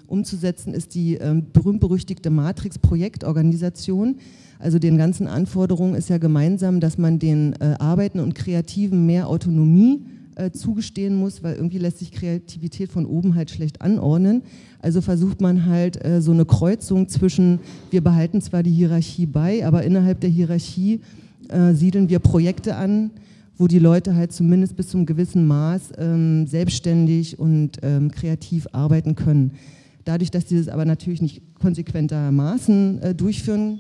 umzusetzen, ist die berühmt-berüchtigte Matrix-Projektorganisation. Also den ganzen Anforderungen ist ja gemeinsam, dass man den äh, Arbeiten und Kreativen mehr Autonomie äh, zugestehen muss, weil irgendwie lässt sich Kreativität von oben halt schlecht anordnen. Also versucht man halt äh, so eine Kreuzung zwischen, wir behalten zwar die Hierarchie bei, aber innerhalb der Hierarchie äh, siedeln wir Projekte an, wo die Leute halt zumindest bis zum gewissen Maß ähm, selbstständig und ähm, kreativ arbeiten können. Dadurch, dass sie das aber natürlich nicht konsequentermaßen äh, durchführen,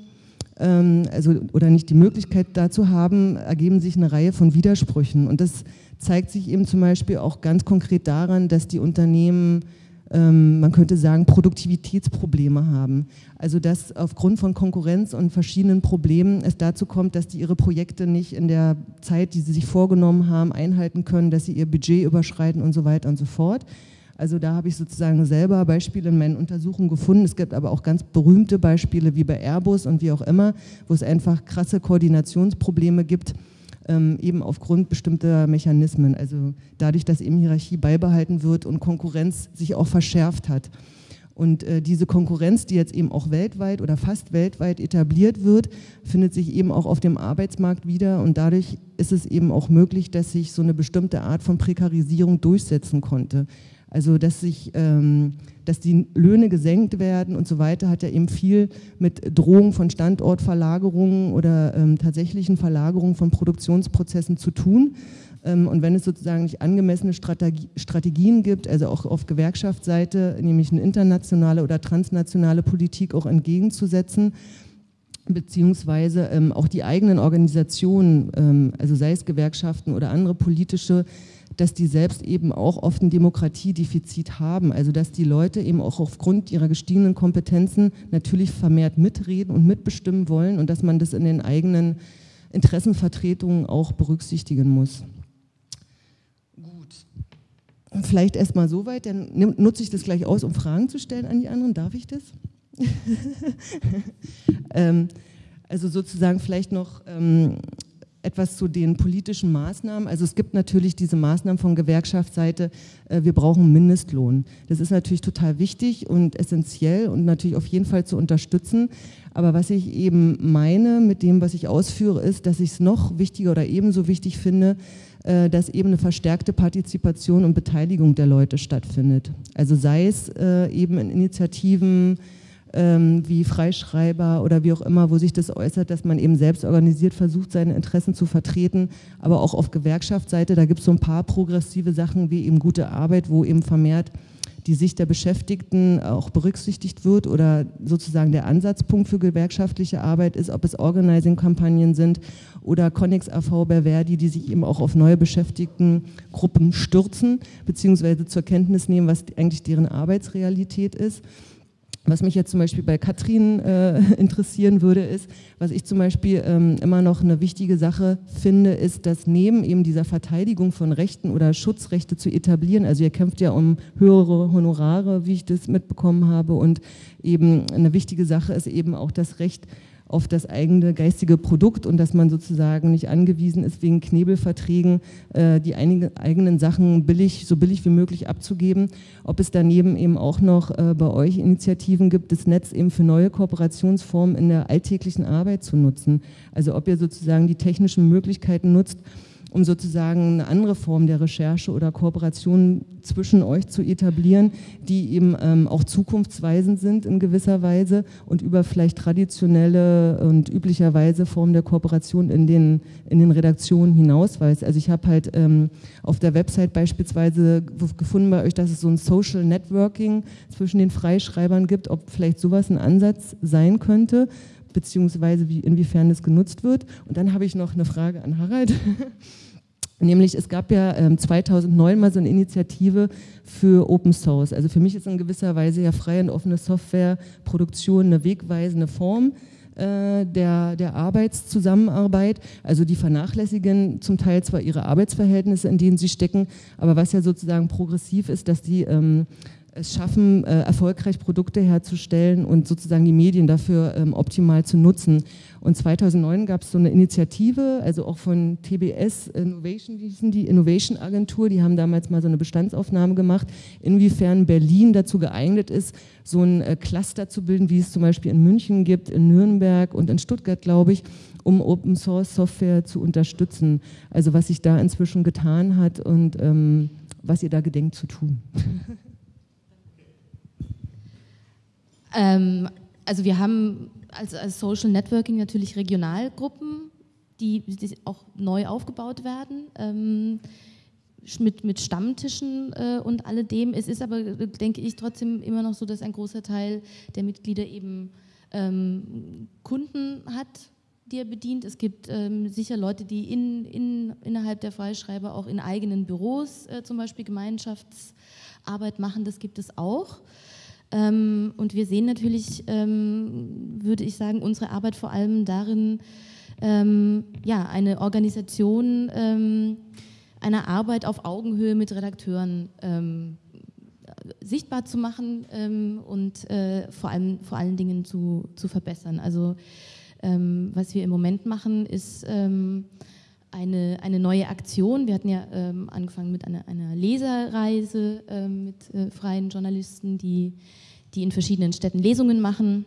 also, oder nicht die Möglichkeit dazu haben, ergeben sich eine Reihe von Widersprüchen. Und das zeigt sich eben zum Beispiel auch ganz konkret daran, dass die Unternehmen, ähm, man könnte sagen, Produktivitätsprobleme haben. Also dass aufgrund von Konkurrenz und verschiedenen Problemen es dazu kommt, dass die ihre Projekte nicht in der Zeit, die sie sich vorgenommen haben, einhalten können, dass sie ihr Budget überschreiten und so weiter und so fort. Also da habe ich sozusagen selber Beispiele in meinen Untersuchungen gefunden. Es gibt aber auch ganz berühmte Beispiele wie bei Airbus und wie auch immer, wo es einfach krasse Koordinationsprobleme gibt ähm, eben aufgrund bestimmter Mechanismen. Also dadurch, dass eben Hierarchie beibehalten wird und Konkurrenz sich auch verschärft hat. Und äh, diese Konkurrenz, die jetzt eben auch weltweit oder fast weltweit etabliert wird, findet sich eben auch auf dem Arbeitsmarkt wieder. Und dadurch ist es eben auch möglich, dass sich so eine bestimmte Art von Prekarisierung durchsetzen konnte. Also dass sich, ähm, dass die Löhne gesenkt werden und so weiter, hat ja eben viel mit Drohung von Standortverlagerungen oder ähm, tatsächlichen Verlagerungen von Produktionsprozessen zu tun. Ähm, und wenn es sozusagen nicht angemessene Strategie, Strategien gibt, also auch auf Gewerkschaftsseite, nämlich eine internationale oder transnationale Politik auch entgegenzusetzen, beziehungsweise ähm, auch die eigenen Organisationen, ähm, also sei es Gewerkschaften oder andere politische dass die selbst eben auch oft ein Demokratiedefizit haben. Also dass die Leute eben auch aufgrund ihrer gestiegenen Kompetenzen natürlich vermehrt mitreden und mitbestimmen wollen und dass man das in den eigenen Interessenvertretungen auch berücksichtigen muss. Gut. Vielleicht erstmal soweit, dann nutze ich das gleich aus, um Fragen zu stellen an die anderen. Darf ich das? ähm, also sozusagen vielleicht noch ähm, etwas zu den politischen Maßnahmen. Also es gibt natürlich diese Maßnahmen von Gewerkschaftsseite, äh, wir brauchen Mindestlohn. Das ist natürlich total wichtig und essentiell und natürlich auf jeden Fall zu unterstützen. Aber was ich eben meine mit dem, was ich ausführe, ist, dass ich es noch wichtiger oder ebenso wichtig finde, äh, dass eben eine verstärkte Partizipation und Beteiligung der Leute stattfindet. Also sei es äh, eben in Initiativen, ähm, wie Freischreiber oder wie auch immer, wo sich das äußert, dass man eben selbst organisiert versucht, seine Interessen zu vertreten, aber auch auf Gewerkschaftsseite, da gibt es so ein paar progressive Sachen wie eben gute Arbeit, wo eben vermehrt die Sicht der Beschäftigten auch berücksichtigt wird oder sozusagen der Ansatzpunkt für gewerkschaftliche Arbeit ist, ob es Organizing-Kampagnen sind oder Connex AV bei Verdi, die sich eben auch auf neue Beschäftigtengruppen stürzen, beziehungsweise zur Kenntnis nehmen, was eigentlich deren Arbeitsrealität ist. Was mich jetzt zum Beispiel bei Katrin äh, interessieren würde, ist, was ich zum Beispiel ähm, immer noch eine wichtige Sache finde, ist, dass neben eben dieser Verteidigung von Rechten oder Schutzrechte zu etablieren, also ihr kämpft ja um höhere Honorare, wie ich das mitbekommen habe, und eben eine wichtige Sache ist eben auch das Recht auf das eigene geistige Produkt und dass man sozusagen nicht angewiesen ist, wegen Knebelverträgen äh, die einige, eigenen Sachen billig, so billig wie möglich abzugeben. Ob es daneben eben auch noch äh, bei euch Initiativen gibt, das Netz eben für neue Kooperationsformen in der alltäglichen Arbeit zu nutzen. Also ob ihr sozusagen die technischen Möglichkeiten nutzt, um sozusagen eine andere Form der Recherche oder Kooperation zwischen euch zu etablieren, die eben ähm, auch zukunftsweisend sind in gewisser Weise und über vielleicht traditionelle und üblicherweise Formen der Kooperation in den, in den Redaktionen hinausweist. Also ich habe halt ähm, auf der Website beispielsweise gefunden bei euch, dass es so ein Social Networking zwischen den Freischreibern gibt, ob vielleicht sowas ein Ansatz sein könnte beziehungsweise wie, inwiefern es genutzt wird. Und dann habe ich noch eine Frage an Harald. Nämlich es gab ja ähm, 2009 mal so eine Initiative für Open Source. Also für mich ist in gewisser Weise ja freie und offene Softwareproduktion eine wegweisende Form äh, der, der Arbeitszusammenarbeit. Also die vernachlässigen zum Teil zwar ihre Arbeitsverhältnisse, in denen sie stecken, aber was ja sozusagen progressiv ist, dass die ähm, es schaffen, äh, erfolgreich Produkte herzustellen und sozusagen die Medien dafür ähm, optimal zu nutzen. Und 2009 gab es so eine Initiative, also auch von TBS Innovation, wie hießen die Innovation Agentur, die haben damals mal so eine Bestandsaufnahme gemacht, inwiefern Berlin dazu geeignet ist, so ein äh, Cluster zu bilden, wie es zum Beispiel in München gibt, in Nürnberg und in Stuttgart, glaube ich, um Open Source Software zu unterstützen. Also was sich da inzwischen getan hat und ähm, was ihr da gedenkt zu tun.
Ähm, also wir haben als, als, Social Networking natürlich Regionalgruppen, die, die auch neu aufgebaut werden. Ähm, mit, mit Stammtischen äh, und alledem. Es ist aber, denke ich, trotzdem immer noch so, dass ein großer Teil der Mitglieder eben ähm, Kunden hat, die er bedient. Es gibt ähm, sicher Leute, die in, in, innerhalb der Freischreiber auch in eigenen Büros äh, zum Beispiel Gemeinschaftsarbeit machen. Das gibt es auch. Ähm, und wir sehen natürlich, ähm, würde ich sagen, unsere Arbeit vor allem darin, ähm, ja, eine Organisation einer Arbeit auf Augenhöhe mit Redakteuren sichtbar zu machen und äh, vor, allem, vor allen Dingen zu, zu verbessern. Also was wir im Moment machen, ist eine, eine neue Aktion. Wir hatten ja ähm, angefangen mit einer, einer Leserreise ähm, mit äh, freien Journalisten, die die in verschiedenen Städten Lesungen machen.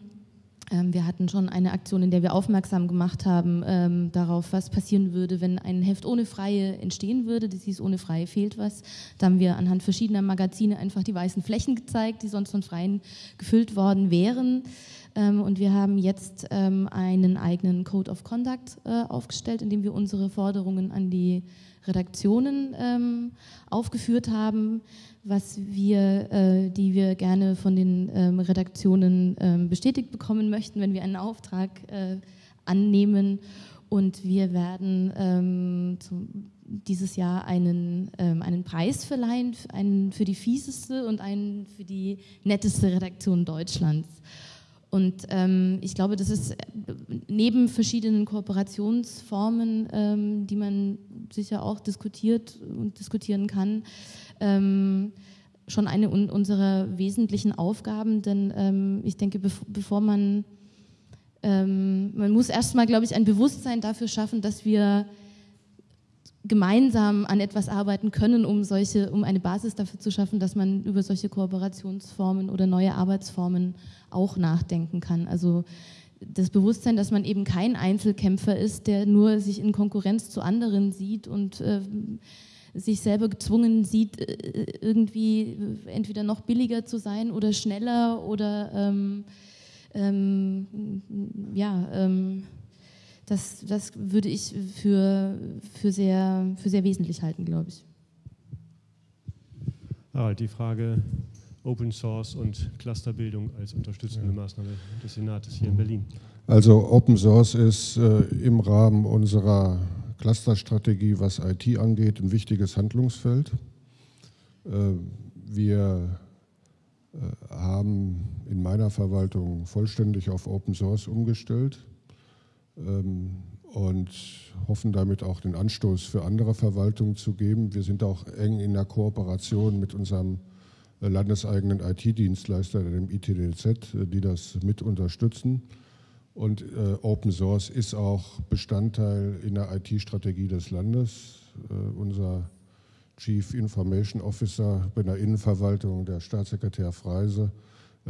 Ähm, wir hatten schon eine Aktion, in der wir aufmerksam gemacht haben ähm, darauf, was passieren würde, wenn ein Heft ohne Freie entstehen würde. Das hieß, ohne Freie fehlt was. Da haben wir anhand verschiedener Magazine einfach die weißen Flächen gezeigt, die sonst von Freien gefüllt worden wären. Ähm, und wir haben jetzt ähm, einen eigenen Code of Conduct äh, aufgestellt, in dem wir unsere Forderungen an die Redaktionen ähm, aufgeführt haben was wir, äh, die wir gerne von den Redaktionen bestätigt bekommen möchten, wenn wir einen Auftrag äh, annehmen. Und wir werden dieses Jahr einen, ähm, einen Preis verleihen, einen für die fieseste und einen für die netteste Redaktion Deutschlands. Und ähm, ich glaube, das ist neben verschiedenen Kooperationsformen, ähm, die man sicher auch diskutiert und diskutieren kann, ähm, schon eine un unserer wesentlichen Aufgaben, denn ähm, ich denke, bev bevor man, ähm, man muss erstmal, glaube ich, ein Bewusstsein dafür schaffen, dass wir gemeinsam an etwas arbeiten können, um solche, um eine Basis dafür zu schaffen, dass man über solche Kooperationsformen oder neue Arbeitsformen auch nachdenken kann. Also das Bewusstsein, dass man eben kein Einzelkämpfer ist, der nur sich in Konkurrenz zu anderen sieht und äh, sich selber gezwungen sieht, äh, irgendwie entweder noch billiger zu sein oder schneller oder ähm, ähm, ja, ähm, das, das würde ich für, für, sehr, für sehr wesentlich halten, glaube ich.
Harald, die Frage Open Source und Clusterbildung als unterstützende. Maßnahme des Senates hier in Berlin?
Also Open Source ist äh, im Rahmen unserer Clusterstrategie, was IT angeht, ein wichtiges Handlungsfeld. Äh, wir äh, haben in meiner Verwaltung vollständig auf Open Source umgestellt und hoffen damit auch den Anstoß für andere Verwaltungen zu geben. Wir sind auch eng in der Kooperation mit unserem äh, landeseigenen IT-Dienstleister, dem ITDZ, äh, die das mit unterstützen. Und äh, Open Source ist auch Bestandteil in der IT-Strategie des Landes. Äh, unser Chief Information Officer bei der Innenverwaltung, der Staatssekretär Freise,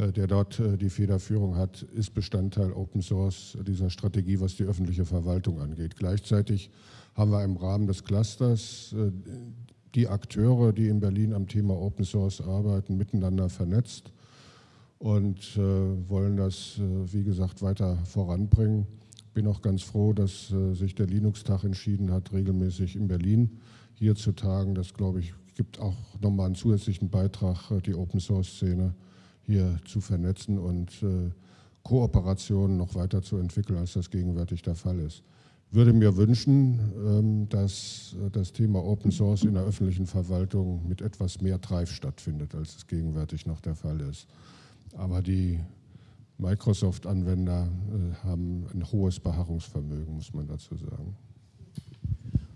der dort äh, die Federführung hat, ist Bestandteil Open Source dieser Strategie, was die öffentliche Verwaltung angeht. Gleichzeitig haben wir im Rahmen des Clusters äh, die Akteure, die in Berlin am Thema Open Source arbeiten, miteinander vernetzt und wollen das, wie gesagt, weiter voranbringen. Bin auch ganz froh, dass sich der Linux-Tag entschieden hat, regelmäßig in Berlin hier zu tagen. Das, glaube ich, gibt auch nochmal einen zusätzlichen Beitrag, die Open-Source-Szene hier zu vernetzen und äh, Kooperationen noch weiter zu entwickeln, als das gegenwärtig der Fall ist. Ich würde mir wünschen, ähm, dass äh, das Thema Open Source in der öffentlichen Verwaltung mit etwas mehr Treif stattfindet, als es gegenwärtig noch der Fall ist. Aber die Microsoft-Anwender äh, haben ein hohes Beharrungsvermögen, muss man dazu sagen.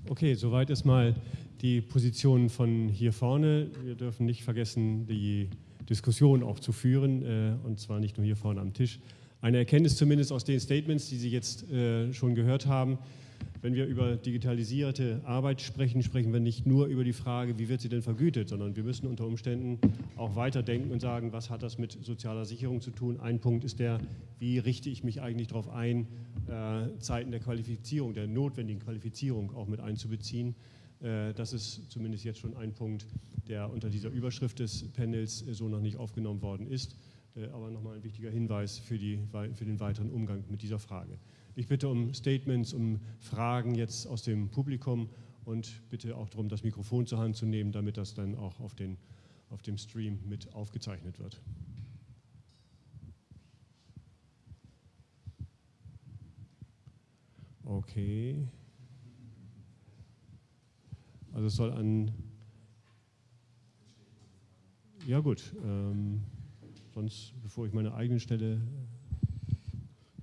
Okay, soweit ist mal die Position von hier vorne. Wir dürfen nicht vergessen, die Diskussion auch zu führen, äh, und zwar nicht nur hier vorne am Tisch. Eine Erkenntnis zumindest aus den Statements, die Sie jetzt äh, schon gehört haben. Wenn wir über digitalisierte Arbeit sprechen, sprechen wir nicht nur über die Frage, wie wird sie denn vergütet, sondern wir müssen unter Umständen auch weiterdenken und sagen, was hat das mit sozialer Sicherung zu tun. Ein Punkt ist der, wie richte ich mich eigentlich darauf ein, äh, Zeiten der Qualifizierung, der notwendigen Qualifizierung auch mit einzubeziehen. Äh, das ist zumindest jetzt schon ein Punkt, der unter dieser Überschrift des Panels äh, so noch nicht aufgenommen worden ist. Aber nochmal ein wichtiger Hinweis für, die, für den weiteren Umgang mit dieser Frage. Ich bitte um Statements, um Fragen jetzt aus dem Publikum und bitte auch darum, das Mikrofon zur Hand zu nehmen, damit das dann auch auf, den, auf dem Stream mit aufgezeichnet wird. Okay. Also es soll an... Ja gut, ähm, sonst bevor ich meine eigene Stelle...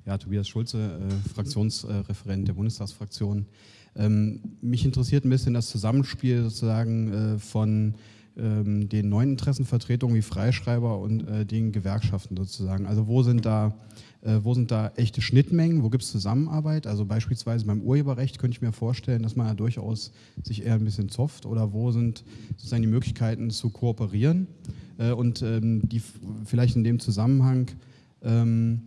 Ja, Tobias Schulze, äh, Fraktionsreferent der Bundestagsfraktion. Ähm, mich interessiert ein bisschen das Zusammenspiel sozusagen äh, von ähm, den neuen Interessenvertretungen wie Freischreiber und äh, den Gewerkschaften sozusagen. Also wo sind da äh, wo sind da echte Schnittmengen? Wo gibt es Zusammenarbeit? Also beispielsweise beim Urheberrecht könnte ich mir vorstellen, dass man ja durchaus sich eher ein bisschen zofft. Oder wo sind sozusagen die Möglichkeiten zu kooperieren? Äh, und ähm, die vielleicht in dem Zusammenhang, ähm,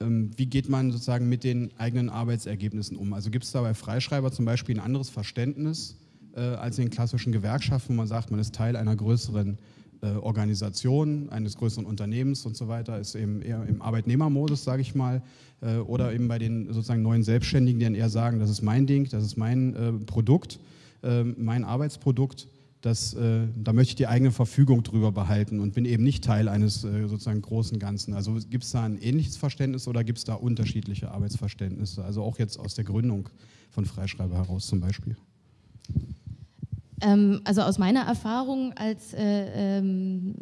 ähm, wie geht man sozusagen mit den eigenen Arbeitsergebnissen um? Also gibt es da bei Freischreiber zum Beispiel ein anderes Verständnis als in den klassischen Gewerkschaften, wo man sagt, man ist Teil einer größeren äh, Organisation, eines größeren Unternehmens und so weiter, ist eben eher im Arbeitnehmermodus, sage ich mal, äh, oder eben bei den sozusagen neuen Selbstständigen, die dann eher sagen, das ist mein Ding, das ist mein äh, Produkt, mein Arbeitsprodukt, das, da möchte ich die eigene Verfügung drüber behalten und bin eben nicht Teil eines sozusagen großen Ganzen. Also gibt es da ein ähnliches Verständnis oder gibt es da unterschiedliche Arbeitsverständnisse? Also auch jetzt aus der Gründung von Freischreiber heraus zum Beispiel.
Ähm, also aus meiner Erfahrung als äh, ähm,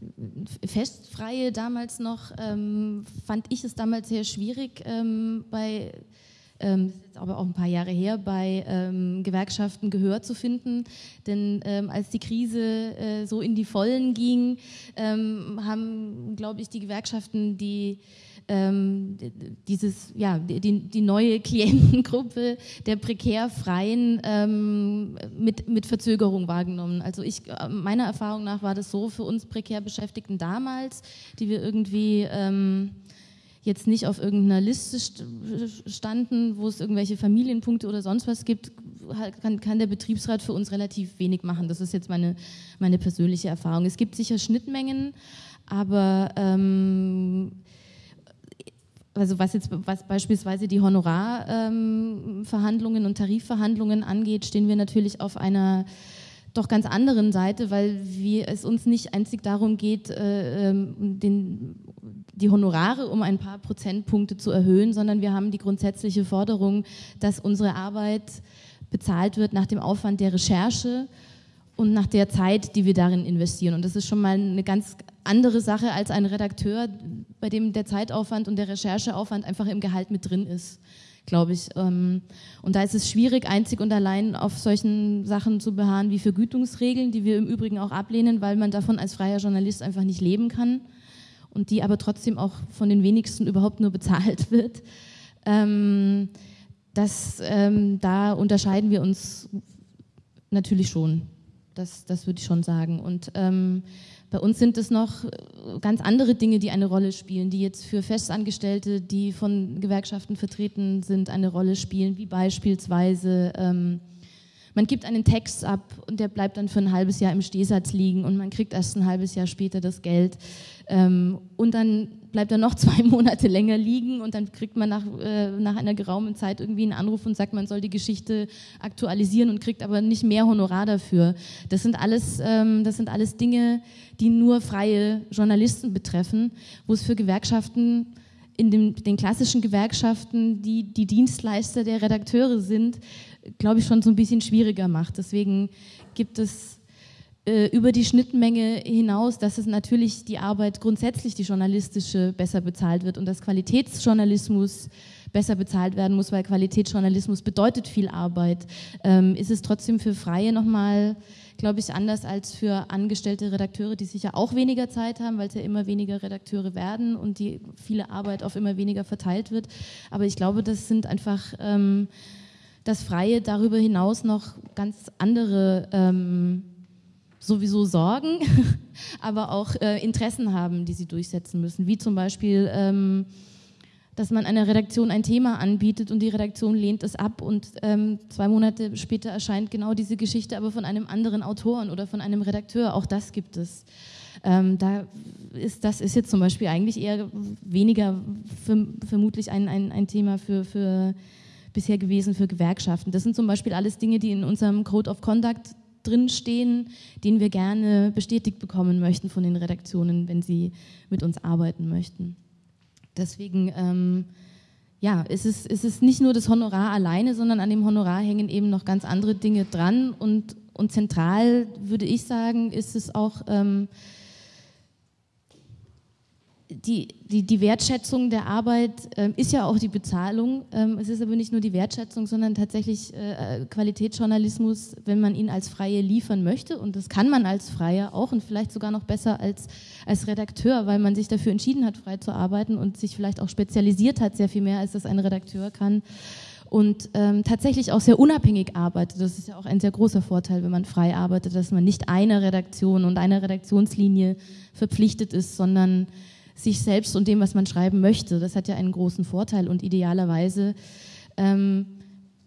Festfreie damals noch, ähm, fand ich es damals sehr schwierig ähm, bei ähm, das ist jetzt aber auch ein paar Jahre her, bei ähm, Gewerkschaften Gehör zu finden. Denn als die Krise äh, so in die Vollen ging, haben, glaube ich, die Gewerkschaften die ähm, dieses, ja, die, die neue Klientengruppe der prekär Freien ähm, mit, mit Verzögerung wahrgenommen. Also ich, meiner Erfahrung nach war das so für uns prekär Beschäftigten damals, die wir irgendwie ähm, jetzt nicht auf irgendeiner Liste standen, wo es irgendwelche Familienpunkte oder sonst was gibt, kann, kann, der Betriebsrat für uns relativ wenig machen. Das ist jetzt meine, meine persönliche Erfahrung. Es gibt sicher Schnittmengen, aber ähm, also was jetzt was beispielsweise die Honorarverhandlungen ähm, und Tarifverhandlungen angeht, stehen wir natürlich auf einer doch ganz anderen Seite, weil wir, es uns nicht einzig darum geht, äh, ähm, den, die Honorare um ein paar Prozentpunkte zu erhöhen, sondern wir haben die grundsätzliche Forderung, dass unsere Arbeit bezahlt wird nach dem Aufwand der Recherche und nach der Zeit, die wir darin investieren. Und das ist schon mal eine ganz andere Sache als ein Redakteur, bei dem der Zeitaufwand und der Rechercheaufwand einfach im Gehalt mit drin ist glaube ich. Ähm, und da ist es schwierig, einzig und allein auf solchen Sachen zu beharren wie Vergütungsregeln, die wir im Übrigen auch ablehnen, weil man davon als freier Journalist einfach nicht leben kann und die aber trotzdem auch von den wenigsten überhaupt nur bezahlt wird. Ähm, das, ähm, da unterscheiden wir uns natürlich schon. Das, das würde ich schon sagen. Und ähm, bei uns sind es noch äh, ganz andere Dinge, die eine Rolle spielen, die jetzt für Festangestellte, die von Gewerkschaften vertreten sind, eine Rolle spielen, wie beispielsweise ähm, man gibt einen Text ab und der bleibt dann für ein halbes Jahr im Stehsatz liegen und man kriegt erst ein halbes Jahr später das Geld. Ähm, und dann bleibt er noch zwei Monate länger liegen und dann kriegt man nach, äh, nach einer geraumen Zeit irgendwie einen Anruf und sagt, man soll die Geschichte aktualisieren und kriegt aber nicht mehr Honorar dafür. Das sind alles, ähm, das sind alles Dinge, die nur freie Journalisten betreffen, wo es für Gewerkschaften in den, den klassischen Gewerkschaften, die die Dienstleister der Redakteure sind, glaube ich, schon so ein bisschen schwieriger macht. Deswegen gibt es äh, über die Schnittmenge hinaus, dass es natürlich die Arbeit grundsätzlich, die journalistische, besser bezahlt wird und dass Qualitätsjournalismus besser bezahlt werden muss, weil Qualitätsjournalismus bedeutet viel Arbeit, ähm, ist es trotzdem für Freie nochmal, glaube ich, anders als für angestellte Redakteure, die sicher auch weniger Zeit haben, weil es ja immer weniger Redakteure werden und die viele Arbeit auf immer weniger verteilt wird. Aber ich glaube, das sind einfach ähm, das Freie darüber hinaus noch ganz andere ähm, sowieso Sorgen, aber auch äh, Interessen haben, die sie durchsetzen müssen, wie zum Beispiel ähm, dass man einer Redaktion ein Thema anbietet und die Redaktion lehnt es ab und ähm, zwei Monate später erscheint genau diese Geschichte aber von einem anderen Autoren oder von einem Redakteur. Auch das gibt es. Ähm, da ist, das ist jetzt zum Beispiel eigentlich eher weniger für, vermutlich ein, ein, ein Thema für, für bisher gewesen für Gewerkschaften. Das sind zum Beispiel alles Dinge, die in unserem Code of Conduct drinstehen, den wir gerne bestätigt bekommen möchten von den Redaktionen, wenn sie mit uns arbeiten möchten. Deswegen ähm, ja, ist es, ist es nicht nur das Honorar alleine, sondern an dem Honorar hängen eben noch ganz andere Dinge dran. Und, und zentral, würde ich sagen, ist es auch ähm, die, die, die Wertschätzung der Arbeit ähm, ist ja auch die Bezahlung. Ähm, es ist aber nicht nur die Wertschätzung, sondern tatsächlich äh, Qualitätsjournalismus, wenn man ihn als Freie liefern möchte. Und das kann man als Freier auch und vielleicht sogar noch besser als, als Redakteur, weil man sich dafür entschieden hat, frei zu arbeiten und sich vielleicht auch spezialisiert hat, sehr viel mehr, als das ein Redakteur kann. Und ähm, tatsächlich auch sehr unabhängig arbeitet. Das ist ja auch ein sehr großer Vorteil, wenn man frei arbeitet, dass man nicht einer Redaktion und einer Redaktionslinie verpflichtet ist, sondern sich selbst und dem, was man schreiben möchte. Das hat ja einen großen Vorteil und idealerweise, ähm,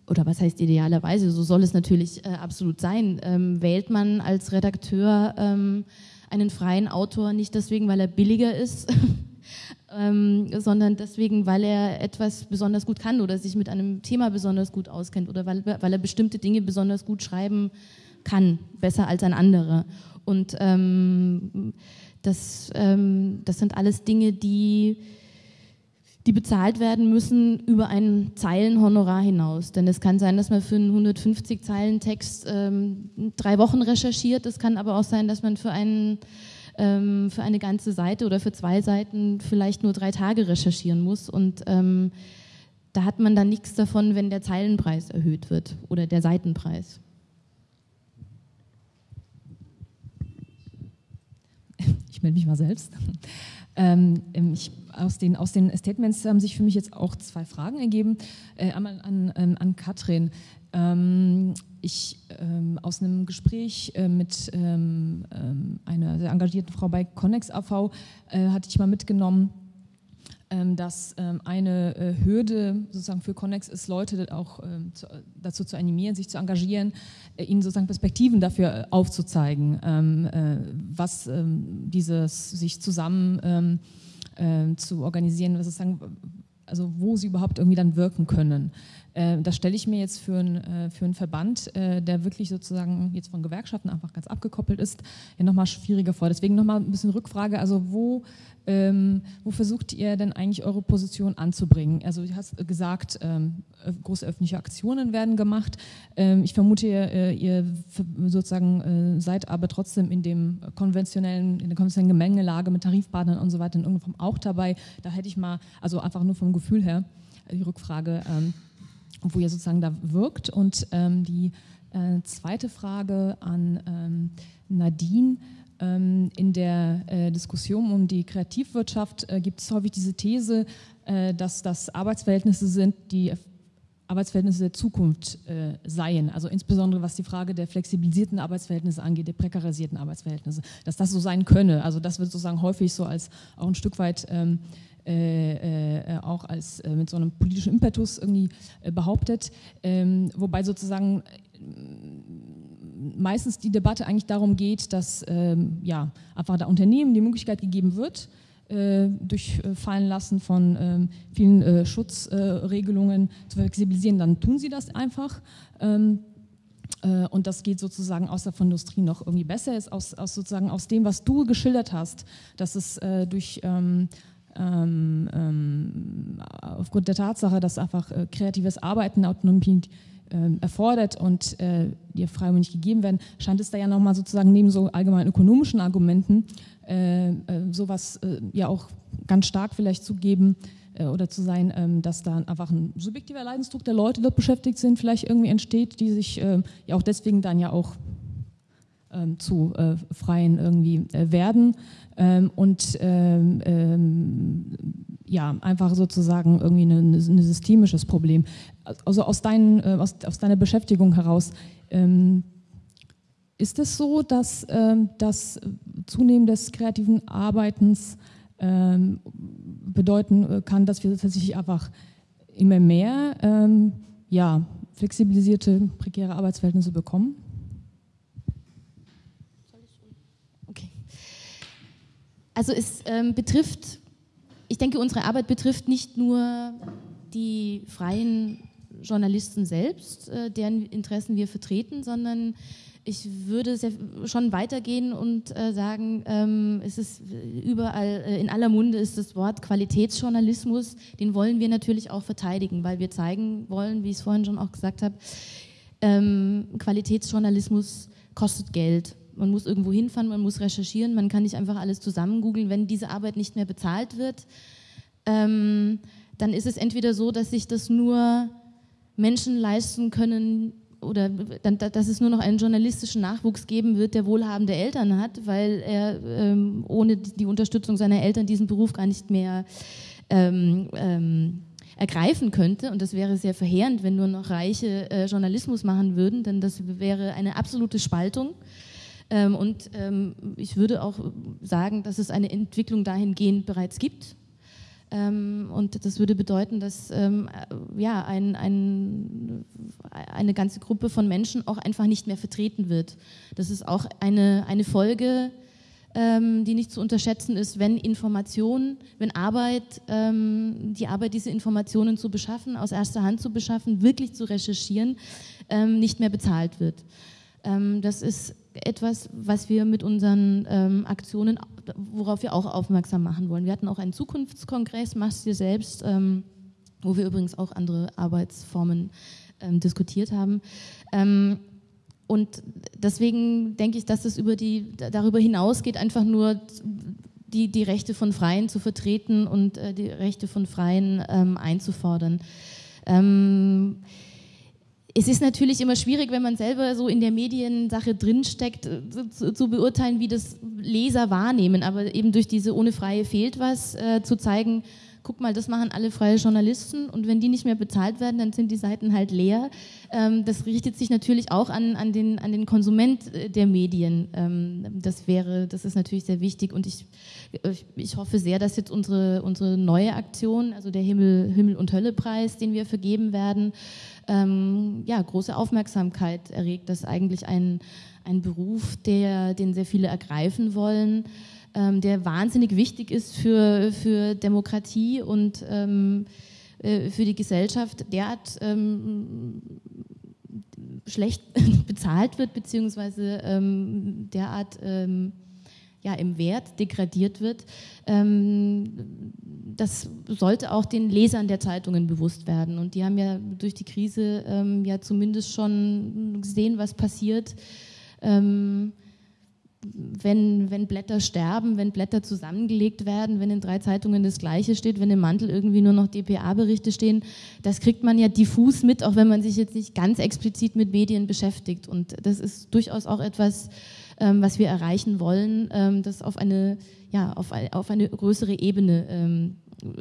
oder was heißt idealerweise, so soll es natürlich äh, absolut sein, ähm, wählt man als Redakteur ähm, einen freien Autor nicht deswegen, weil er billiger ist, ähm, sondern deswegen, weil er etwas besonders gut kann oder sich mit einem Thema besonders gut auskennt oder weil, weil er bestimmte Dinge besonders gut schreiben kann, besser als ein anderer. Und ähm, das, ähm, das sind alles Dinge, die, die bezahlt werden müssen über ein Zeilenhonorar hinaus. Denn es kann sein, dass man für einen 150 Zeilen Text ähm, drei Wochen recherchiert. Es kann aber auch sein, dass man für, einen, ähm, für eine ganze Seite oder für zwei Seiten vielleicht nur drei Tage recherchieren muss. Und ähm, da hat man dann nichts davon, wenn der Zeilenpreis erhöht wird oder der Seitenpreis.
Ich melde mich mal selbst. Ähm, ähm, ich, aus, den, aus den Statements haben sich für mich jetzt auch zwei Fragen ergeben. Äh, einmal an, ähm, an Katrin. Ähm, ich ähm, aus einem Gespräch äh, mit ähm, einer sehr engagierten Frau bei Connex AV äh, hatte ich mal mitgenommen, dass eine äh, Hürde sozusagen für Connex ist, Leute auch dazu zu animieren, sich zu engagieren, ihnen sozusagen Perspektiven dafür äh, aufzuzeigen, was dieses sich zusammen zu organisieren, sozusagen, also wo sie überhaupt irgendwie dann wirken können. Äh, das stelle ich mir jetzt für, ein, äh, für einen Verband, äh, der wirklich sozusagen jetzt von Gewerkschaften einfach ganz abgekoppelt ist, ja nochmal schwieriger vor. Deswegen nochmal ein bisschen Rückfrage, also wo, ähm, wo versucht ihr denn eigentlich eure Position anzubringen? Also du hast gesagt, ähm, große öffentliche Aktionen werden gemacht. Ähm, ich vermute, ihr, ihr sozusagen seid aber trotzdem in dem konventionellen, in der konventionellen Gemengelage mit Tarifpartnern und so weiter in irgendeiner Form auch dabei. Da hätte ich mal, also einfach nur vom Gefühl her, die Rückfrage, ähm, wo ihr sozusagen da wirkt. Und ähm, die äh, zweite Frage an ähm, Nadine. Ähm, in der äh, Diskussion um die Kreativwirtschaft äh, gibt es häufig diese These, äh, dass das Arbeitsverhältnisse sind, die Arbeitsverhältnisse der Zukunft äh, seien. Also insbesondere was die Frage der flexibilisierten Arbeitsverhältnisse angeht, der prekarisierten Arbeitsverhältnisse, dass das so sein könne. Also das wird sozusagen häufig so als auch ein Stück weit ähm, äh, äh, auch als äh, mit so einem politischen Impetus irgendwie äh, behauptet, ähm, wobei sozusagen äh, meistens die Debatte eigentlich darum geht, dass ähm, ja, einfach der Unternehmen die Möglichkeit gegeben wird, äh, durch Fallen lassen von ähm, vielen Schutzregelungen zu flexibilisieren, dann tun sie das einfach. Ähm, und das geht sozusagen aus der Industrie noch irgendwie besser, ist aus, aus, sozusagen aus dem, was du geschildert hast, dass es äh, durch ähm, ähm, ähm, aufgrund der Tatsache, dass einfach äh, kreatives Arbeiten Autonomie äh, erfordert und äh, die Freiräume nicht gegeben werden, scheint es da ja nochmal sozusagen neben so allgemein ökonomischen Argumenten äh, äh, sowas äh, ja auch ganz stark vielleicht zu geben oder zu sein, ähm, dass da einfach ein subjektiver Leidensdruck der Leute, die dort beschäftigt sind, vielleicht irgendwie entsteht, die sich ja auch deswegen dann ja auch ähm, zu Freien irgendwie werden ähm, und ähm, ähm, ja, einfach sozusagen irgendwie ein, systemisches Problem. Also aus, dein, äh, aus, aus deiner Beschäftigung heraus, ähm, ist es so, dass das Zunehmen des kreativen Arbeitens bedeuten äh, kann, dass wir tatsächlich einfach immer mehr ja, flexibilisierte, prekäre Arbeitsverhältnisse bekommen?
Also es ähm, betrifft, ich denke, unsere Arbeit betrifft nicht nur die freien Journalisten selbst, äh, deren Interessen wir vertreten, sondern ich würde sehr, schon weitergehen und äh, sagen, ähm, es ist überall, äh, in aller Munde ist das Wort Qualitätsjournalismus, den wollen wir natürlich auch verteidigen, weil wir zeigen wollen, wie ich es vorhin schon auch gesagt habe, ähm, Qualitätsjournalismus kostet Geld man muss irgendwo hinfahren, man muss recherchieren, man kann nicht einfach alles zusammen googeln. Wenn diese Arbeit nicht mehr bezahlt wird, ähm, dann ist es entweder so, dass sich das nur Menschen leisten können oder dann, dass es nur noch einen journalistischen Nachwuchs geben wird, der wohlhabende Eltern hat, weil er ähm, ohne die Unterstützung seiner Eltern diesen Beruf gar nicht mehr ähm, ähm, ergreifen könnte. Und das wäre sehr verheerend, wenn nur noch Reiche äh, Journalismus machen würden, denn das wäre eine absolute Spaltung. Ähm, und ähm, ich würde auch sagen, dass es eine Entwicklung dahingehend bereits gibt. Ähm, und das würde bedeuten, dass ähm, ja, ein, ein, eine ganze Gruppe von Menschen auch einfach nicht mehr vertreten wird. Das ist auch eine, eine Folge, ähm, die nicht zu unterschätzen ist, wenn Informationen, wenn Arbeit, ähm, die Arbeit, diese Informationen zu beschaffen, aus erster Hand zu beschaffen, wirklich zu recherchieren, nicht mehr bezahlt wird. das ist etwas, was wir mit unseren ähm, Aktionen, worauf wir auch aufmerksam machen wollen. Wir hatten auch einen Zukunftskongress, machst dir selbst, ähm, wo wir übrigens auch andere Arbeitsformen ähm, diskutiert haben. Ähm, und deswegen denke ich, dass es über die, darüber hinausgeht, einfach nur die, die Rechte von Freien zu vertreten und äh, die Rechte von Freien ähm, einzufordern. Ähm, es ist natürlich immer schwierig, wenn man selber so in der Mediensache drinsteckt, äh, zu, zu beurteilen, wie das Leser wahrnehmen. Aber eben durch diese ohne Freie fehlt was äh, zu zeigen, guck mal, das machen alle freie Journalisten und wenn die nicht mehr bezahlt werden, dann sind die Seiten halt leer. Ähm, das richtet sich natürlich auch an, an, den, an den Konsument äh, der Medien. Ähm, das wäre, das ist natürlich sehr wichtig und ich, ich hoffe sehr, dass jetzt unsere, unsere neue Aktion, also der Himmel, Himmel und Hölle Preis, den wir vergeben werden, ähm, ja, große Aufmerksamkeit erregt. Das ist eigentlich ein, ein Beruf, der, den sehr viele ergreifen wollen, ähm, der wahnsinnig wichtig ist für, für Demokratie und ähm, äh, für die Gesellschaft derart ähm, schlecht bezahlt wird, beziehungsweise ähm, derart ähm, ja, im Wert degradiert wird. Das sollte auch den Lesern der Zeitungen bewusst werden. Und die haben ja durch die Krise ähm, ja zumindest schon gesehen, was passiert. Ähm, wenn, wenn Blätter sterben, wenn Blätter zusammengelegt werden, wenn in drei Zeitungen das Gleiche steht, wenn im Mantel irgendwie nur noch DPA-Berichte stehen, das kriegt man ja diffus mit, auch wenn man sich jetzt nicht ganz explizit mit Medien beschäftigt. Und das ist durchaus auch etwas, ähm, was wir erreichen wollen, ähm, das auf eine, ja, auf, auf eine größere Ebene ähm,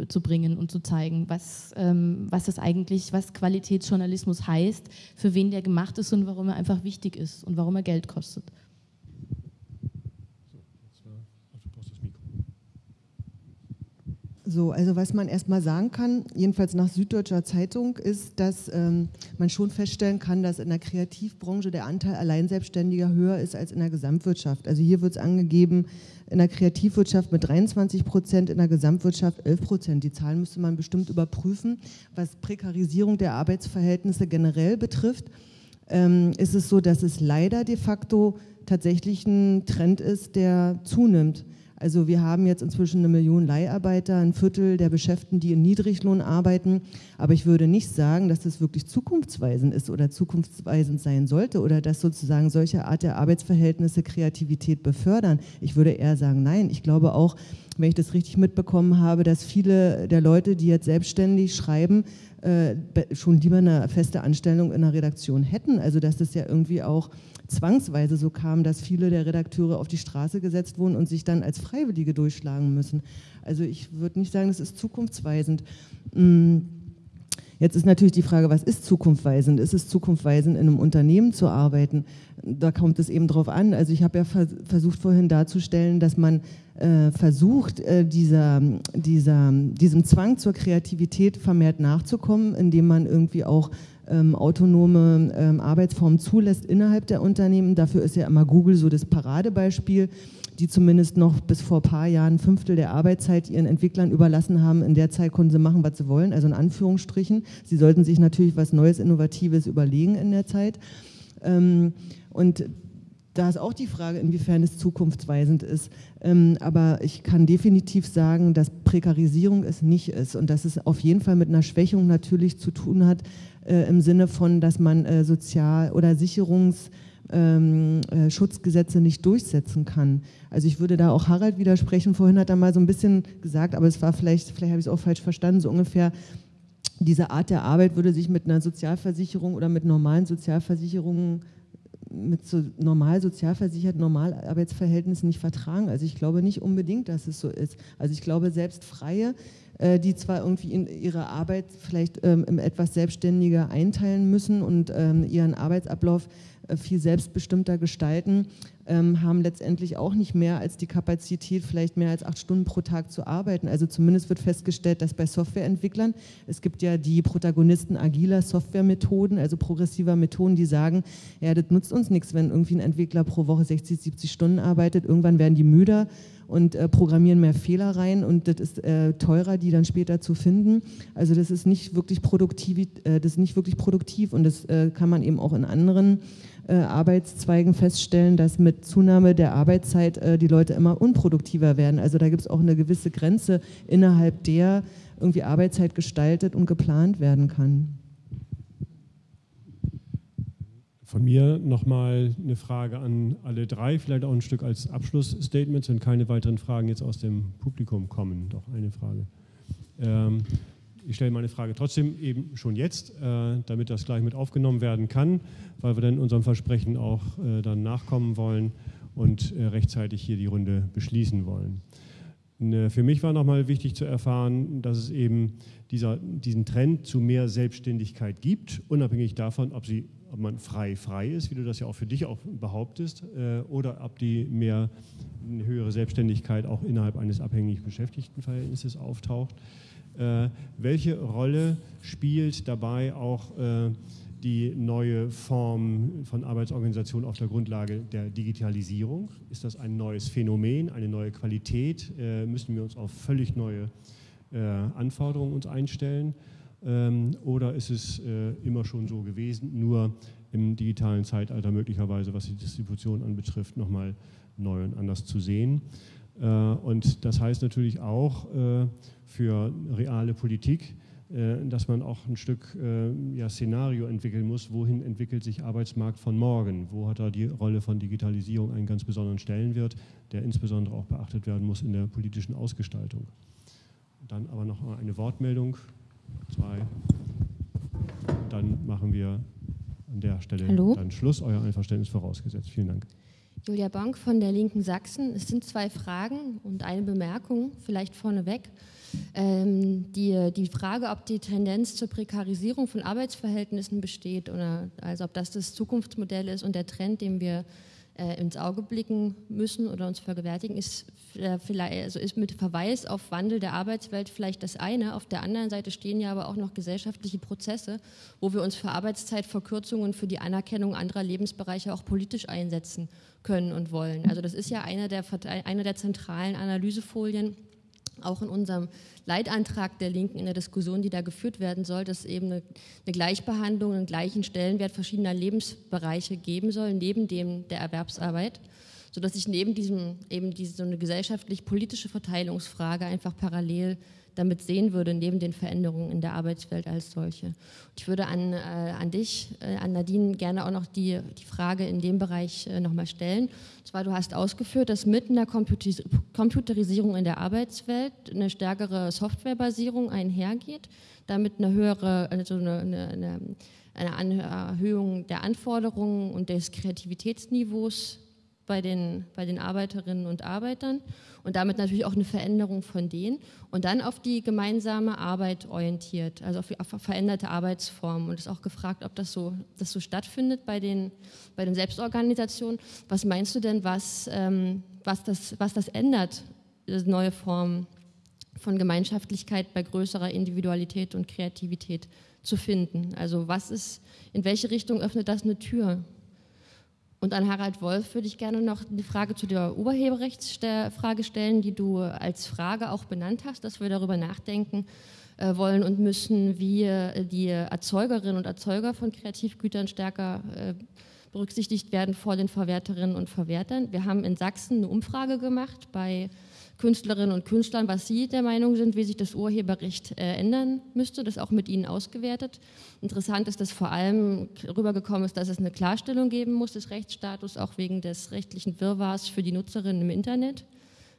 zu bringen und zu zeigen, was, ähm, was das eigentlich, was Qualitätsjournalismus heißt, für wen der gemacht ist und warum er einfach wichtig ist und warum er Geld kostet.
So, also was man erstmal sagen kann, jedenfalls nach Süddeutscher Zeitung, ist, dass ähm, man schon feststellen kann, dass in der Kreativbranche der Anteil Alleinselbstständiger höher ist als in der Gesamtwirtschaft. Also hier wird es angegeben, in der Kreativwirtschaft mit 23 Prozent, in der Gesamtwirtschaft 11 Prozent. Die Zahlen müsste man bestimmt überprüfen. Was Prekarisierung der Arbeitsverhältnisse generell betrifft, ähm, ist es so, dass es leider de facto tatsächlich ein Trend ist, der zunimmt. Also wir haben jetzt inzwischen eine Million Leiharbeiter, ein Viertel der Beschäftigten, die in Niedriglohn arbeiten. Aber ich würde nicht sagen, dass das wirklich zukunftsweisend ist oder zukunftsweisend sein sollte oder dass sozusagen solche Art der Arbeitsverhältnisse Kreativität befördern. Ich würde eher sagen, nein. Ich glaube auch, wenn ich das richtig mitbekommen habe, dass viele der Leute, die jetzt selbstständig schreiben, äh, schon lieber eine feste Anstellung in der Redaktion hätten. Also dass das ja irgendwie auch zwangsweise so kam, dass viele der Redakteure auf die Straße gesetzt wurden und sich dann als Freiwillige durchschlagen müssen. Also ich würde nicht sagen, das ist zukunftsweisend. Mm, jetzt ist natürlich die Frage, was ist zukunftsweisend? Ist es zukunftsweisend, in einem Unternehmen zu arbeiten? Da kommt es eben drauf an. Also ich habe ja versucht vorhin darzustellen, dass man äh, versucht, äh, dieser, dieser, diesem Zwang zur Kreativität vermehrt nachzukommen, indem man irgendwie auch ähm, autonome ähm, Arbeitsformen zulässt innerhalb der Unternehmen. Dafür ist ja immer Google so das Paradebeispiel, die zumindest noch bis vor ein paar Jahren ein Fünftel der Arbeitszeit ihren Entwicklern überlassen haben. In der Zeit konnten sie machen, was sie wollen, also in Anführungsstrichen. Sie sollten sich natürlich was Neues, Innovatives überlegen in der Zeit. Ähm, und da ist auch die Frage, inwiefern es zukunftsweisend ist. Ähm, aber ich kann definitiv sagen, dass Prekarisierung es nicht ist und dass es auf jeden Fall mit einer Schwächung natürlich zu tun hat, äh, im Sinne von, dass man äh, Sozial- oder Sicherungsschutzgesetze ähm, äh, nicht durchsetzen kann. Also ich würde da auch Harald widersprechen. Vorhin hat er mal so ein bisschen gesagt, aber es war vielleicht, vielleicht habe ich es auch falsch verstanden, so ungefähr, diese Art der Arbeit würde sich mit einer Sozialversicherung oder mit normalen Sozialversicherungen mit so normal sozialversicherten Normalarbeitsverhältnissen nicht vertragen. Also ich glaube nicht unbedingt, dass es so ist. Also ich glaube, selbst Freie äh, die zwar irgendwie ihre Arbeit vielleicht ähm, etwas selbstständiger einteilen müssen und ähm, ihren Arbeitsablauf viel selbstbestimmter gestalten, ähm, haben letztendlich auch nicht mehr als die Kapazität, vielleicht mehr als acht Stunden pro Tag zu arbeiten. Also zumindest wird festgestellt, dass bei Softwareentwicklern, es gibt ja die Protagonisten agiler Softwaremethoden, also progressiver Methoden, die sagen, ja, das nutzt uns nichts, wenn irgendwie ein Entwickler pro Woche 60, 70 Stunden arbeitet, irgendwann werden die müder und äh, programmieren mehr Fehler rein und das ist äh, teurer, die dann später zu finden. Also das ist nicht wirklich produktiv, äh, das ist nicht wirklich produktiv und das äh, kann man eben auch in anderen äh, Arbeitszweigen feststellen, dass mit Zunahme der Arbeitszeit äh, die Leute immer unproduktiver werden. Also da gibt es auch eine gewisse Grenze, innerhalb der irgendwie Arbeitszeit gestaltet und geplant werden kann.
Von mir nochmal eine Frage an alle drei, vielleicht auch ein Stück als Abschlussstatement, wenn keine weiteren Fragen jetzt aus dem Publikum kommen. Doch eine Frage. Ähm, ich stelle meine Frage trotzdem eben schon jetzt, äh, damit das gleich mit aufgenommen werden kann, weil wir dann unserem Versprechen auch äh, dann nachkommen wollen und äh, rechtzeitig hier die Runde beschließen wollen. Für mich war nochmal wichtig zu erfahren, dass es eben dieser, diesen Trend zu mehr Selbstständigkeit gibt, unabhängig davon, ob sie ob man frei frei ist, wie du das ja auch für dich auch behauptest, oder ob die mehr eine höhere Selbstständigkeit auch innerhalb eines abhängig Beschäftigtenverhältnisses auftaucht. Äh, welche Rolle spielt dabei auch äh, die neue Form von Arbeitsorganisation auf der Grundlage der Digitalisierung? Ist das ein neues Phänomen, eine neue Qualität? Müssen wir uns auf völlig neue Anforderungen uns einstellen? Ähm, oder ist es äh, immer schon so gewesen, nur im digitalen Zeitalter möglicherweise, was die Distribution anbetrifft, nochmal neu und anders zu sehen? Äh, und das heißt natürlich auch äh, für reale Politik, äh, dass man auch ein Stück ja, Szenario entwickeln muss, wohin entwickelt sich Arbeitsmarkt von morgen, wo hat da die Rolle von Digitalisierung einen ganz besonderen Stellenwert, der insbesondere auch beachtet werden muss in der politischen Ausgestaltung. Dann aber noch eine Wortmeldung, zwei, dann machen wir an der Stelle
Hallo?
dann Schluss, euer Einverständnis vorausgesetzt. Vielen Dank.
Julia Bank von der Linken Sachsen. Es sind zwei Fragen und eine Bemerkung, vielleicht vorneweg. Ähm, die, die Frage, ob die Tendenz zur Prekarisierung von Arbeitsverhältnissen besteht oder also ob das das Zukunftsmodell ist und der Trend, dem wir äh, ins Auge blicken müssen oder uns vergewärtigen, ist, äh, vielleicht, also ist mit Verweis auf Wandel der Arbeitswelt vielleicht das eine. Auf der anderen Seite stehen ja aber auch noch gesellschaftliche Prozesse, wo wir uns für Arbeitszeitverkürzungen, für die Anerkennung anderer Lebensbereiche auch politisch einsetzen können und wollen. Also das ist ja eine der, eine der zentralen Analysefolien auch in unserem Leitantrag der Linken in der Diskussion, die da geführt werden soll, dass es eben eine, Gleichbehandlung, einen gleichen Stellenwert verschiedener Lebensbereiche geben soll, neben dem der Erwerbsarbeit, sodass sich neben diesem eben diese so eine gesellschaftlich-politische Verteilungsfrage einfach parallel damit sehen würde, neben den Veränderungen in der Arbeitswelt als solche. Ich würde an, äh, an dich, äh, an Nadine, gerne auch noch die, die Frage in dem Bereich äh, nochmal stellen. Und zwar, du hast ausgeführt, dass mit einer Computeris Computerisierung in der Arbeitswelt eine stärkere Softwarebasierung einhergeht, damit eine höhere, also eine, eine, eine Erhöhung der Anforderungen und des Kreativitätsniveaus bei den, bei den Arbeiterinnen und Arbeitern und damit natürlich auch eine Veränderung von denen und dann auf die gemeinsame Arbeit orientiert, also auf, auf veränderte Arbeitsformen und ist auch gefragt, ob das so, das so stattfindet bei den, bei den Selbstorganisationen. Was meinst du denn, was, ähm, was, das, was das ändert, neue Form von Gemeinschaftlichkeit bei größerer Individualität und Kreativität zu finden? Also was ist, in welche Richtung öffnet das eine Tür? Und an Harald Wolf würde ich gerne noch eine Frage zu der Urheberrechtsfrage stellen, die du als Frage auch benannt hast, dass wir darüber nachdenken äh, wollen und müssen, wie äh, die Erzeugerinnen und Erzeuger von Kreativgütern stärker äh, berücksichtigt werden vor den Verwerterinnen und Verwertern. Wir haben in Sachsen eine Umfrage gemacht bei Künstlerinnen und Künstlern, was sie der Meinung sind, wie sich das Urheberrecht äh, ändern müsste, das auch mit ihnen ausgewertet. Interessant ist, dass vor allem rübergekommen ist, dass es eine Klarstellung geben muss des Rechtsstatus, auch wegen des rechtlichen Wirrwarrs für die Nutzerinnen im Internet.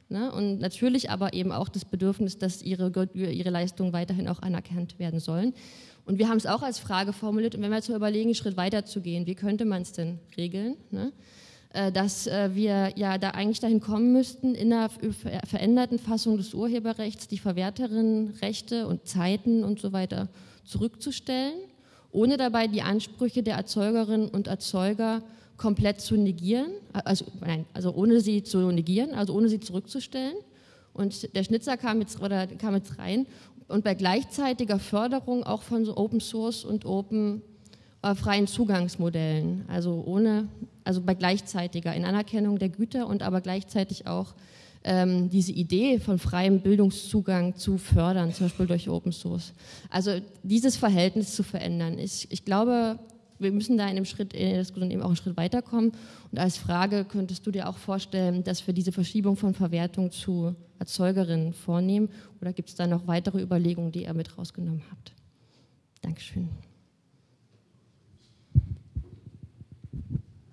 Ne? Und natürlich aber eben auch das Bedürfnis, dass ihre, ihre Leistungen weiterhin auch anerkannt werden sollen. Und wir haben es auch als Frage formuliert, und wenn wir jetzt überlegen, einen Schritt weiter zu gehen, wie könnte man es denn regeln? Ne? Äh, dass äh, wir ja da eigentlich dahin kommen müssten, in einer veränderten Fassung des Urheberrechts die Verwerterinnenrechte und Zeiten und so weiter zurückzustellen, ohne dabei die Ansprüche der Erzeugerinnen und Erzeuger komplett zu negieren, also, nein, also ohne sie zu negieren, also ohne sie zurückzustellen. Und der Schnitzer kam jetzt, oder kam jetzt rein und bei gleichzeitiger Förderung auch von so Open Source und Open äh, freien Zugangsmodellen, also ohne, also bei gleichzeitiger in Anerkennung der Güter und aber gleichzeitig auch ähm, diese Idee von freiem Bildungszugang zu fördern, zum Beispiel durch Open Source. Also dieses Verhältnis zu verändern. Ich, ich glaube, wir müssen da in dem Schritt in der Diskussion eben auch einen Schritt weiterkommen. Und als Frage könntest du dir auch vorstellen, dass wir diese Verschiebung von Verwertung zu Erzeugerinnen vornehmen? Oder gibt es da noch weitere Überlegungen, die ihr mit rausgenommen habt? Dankeschön.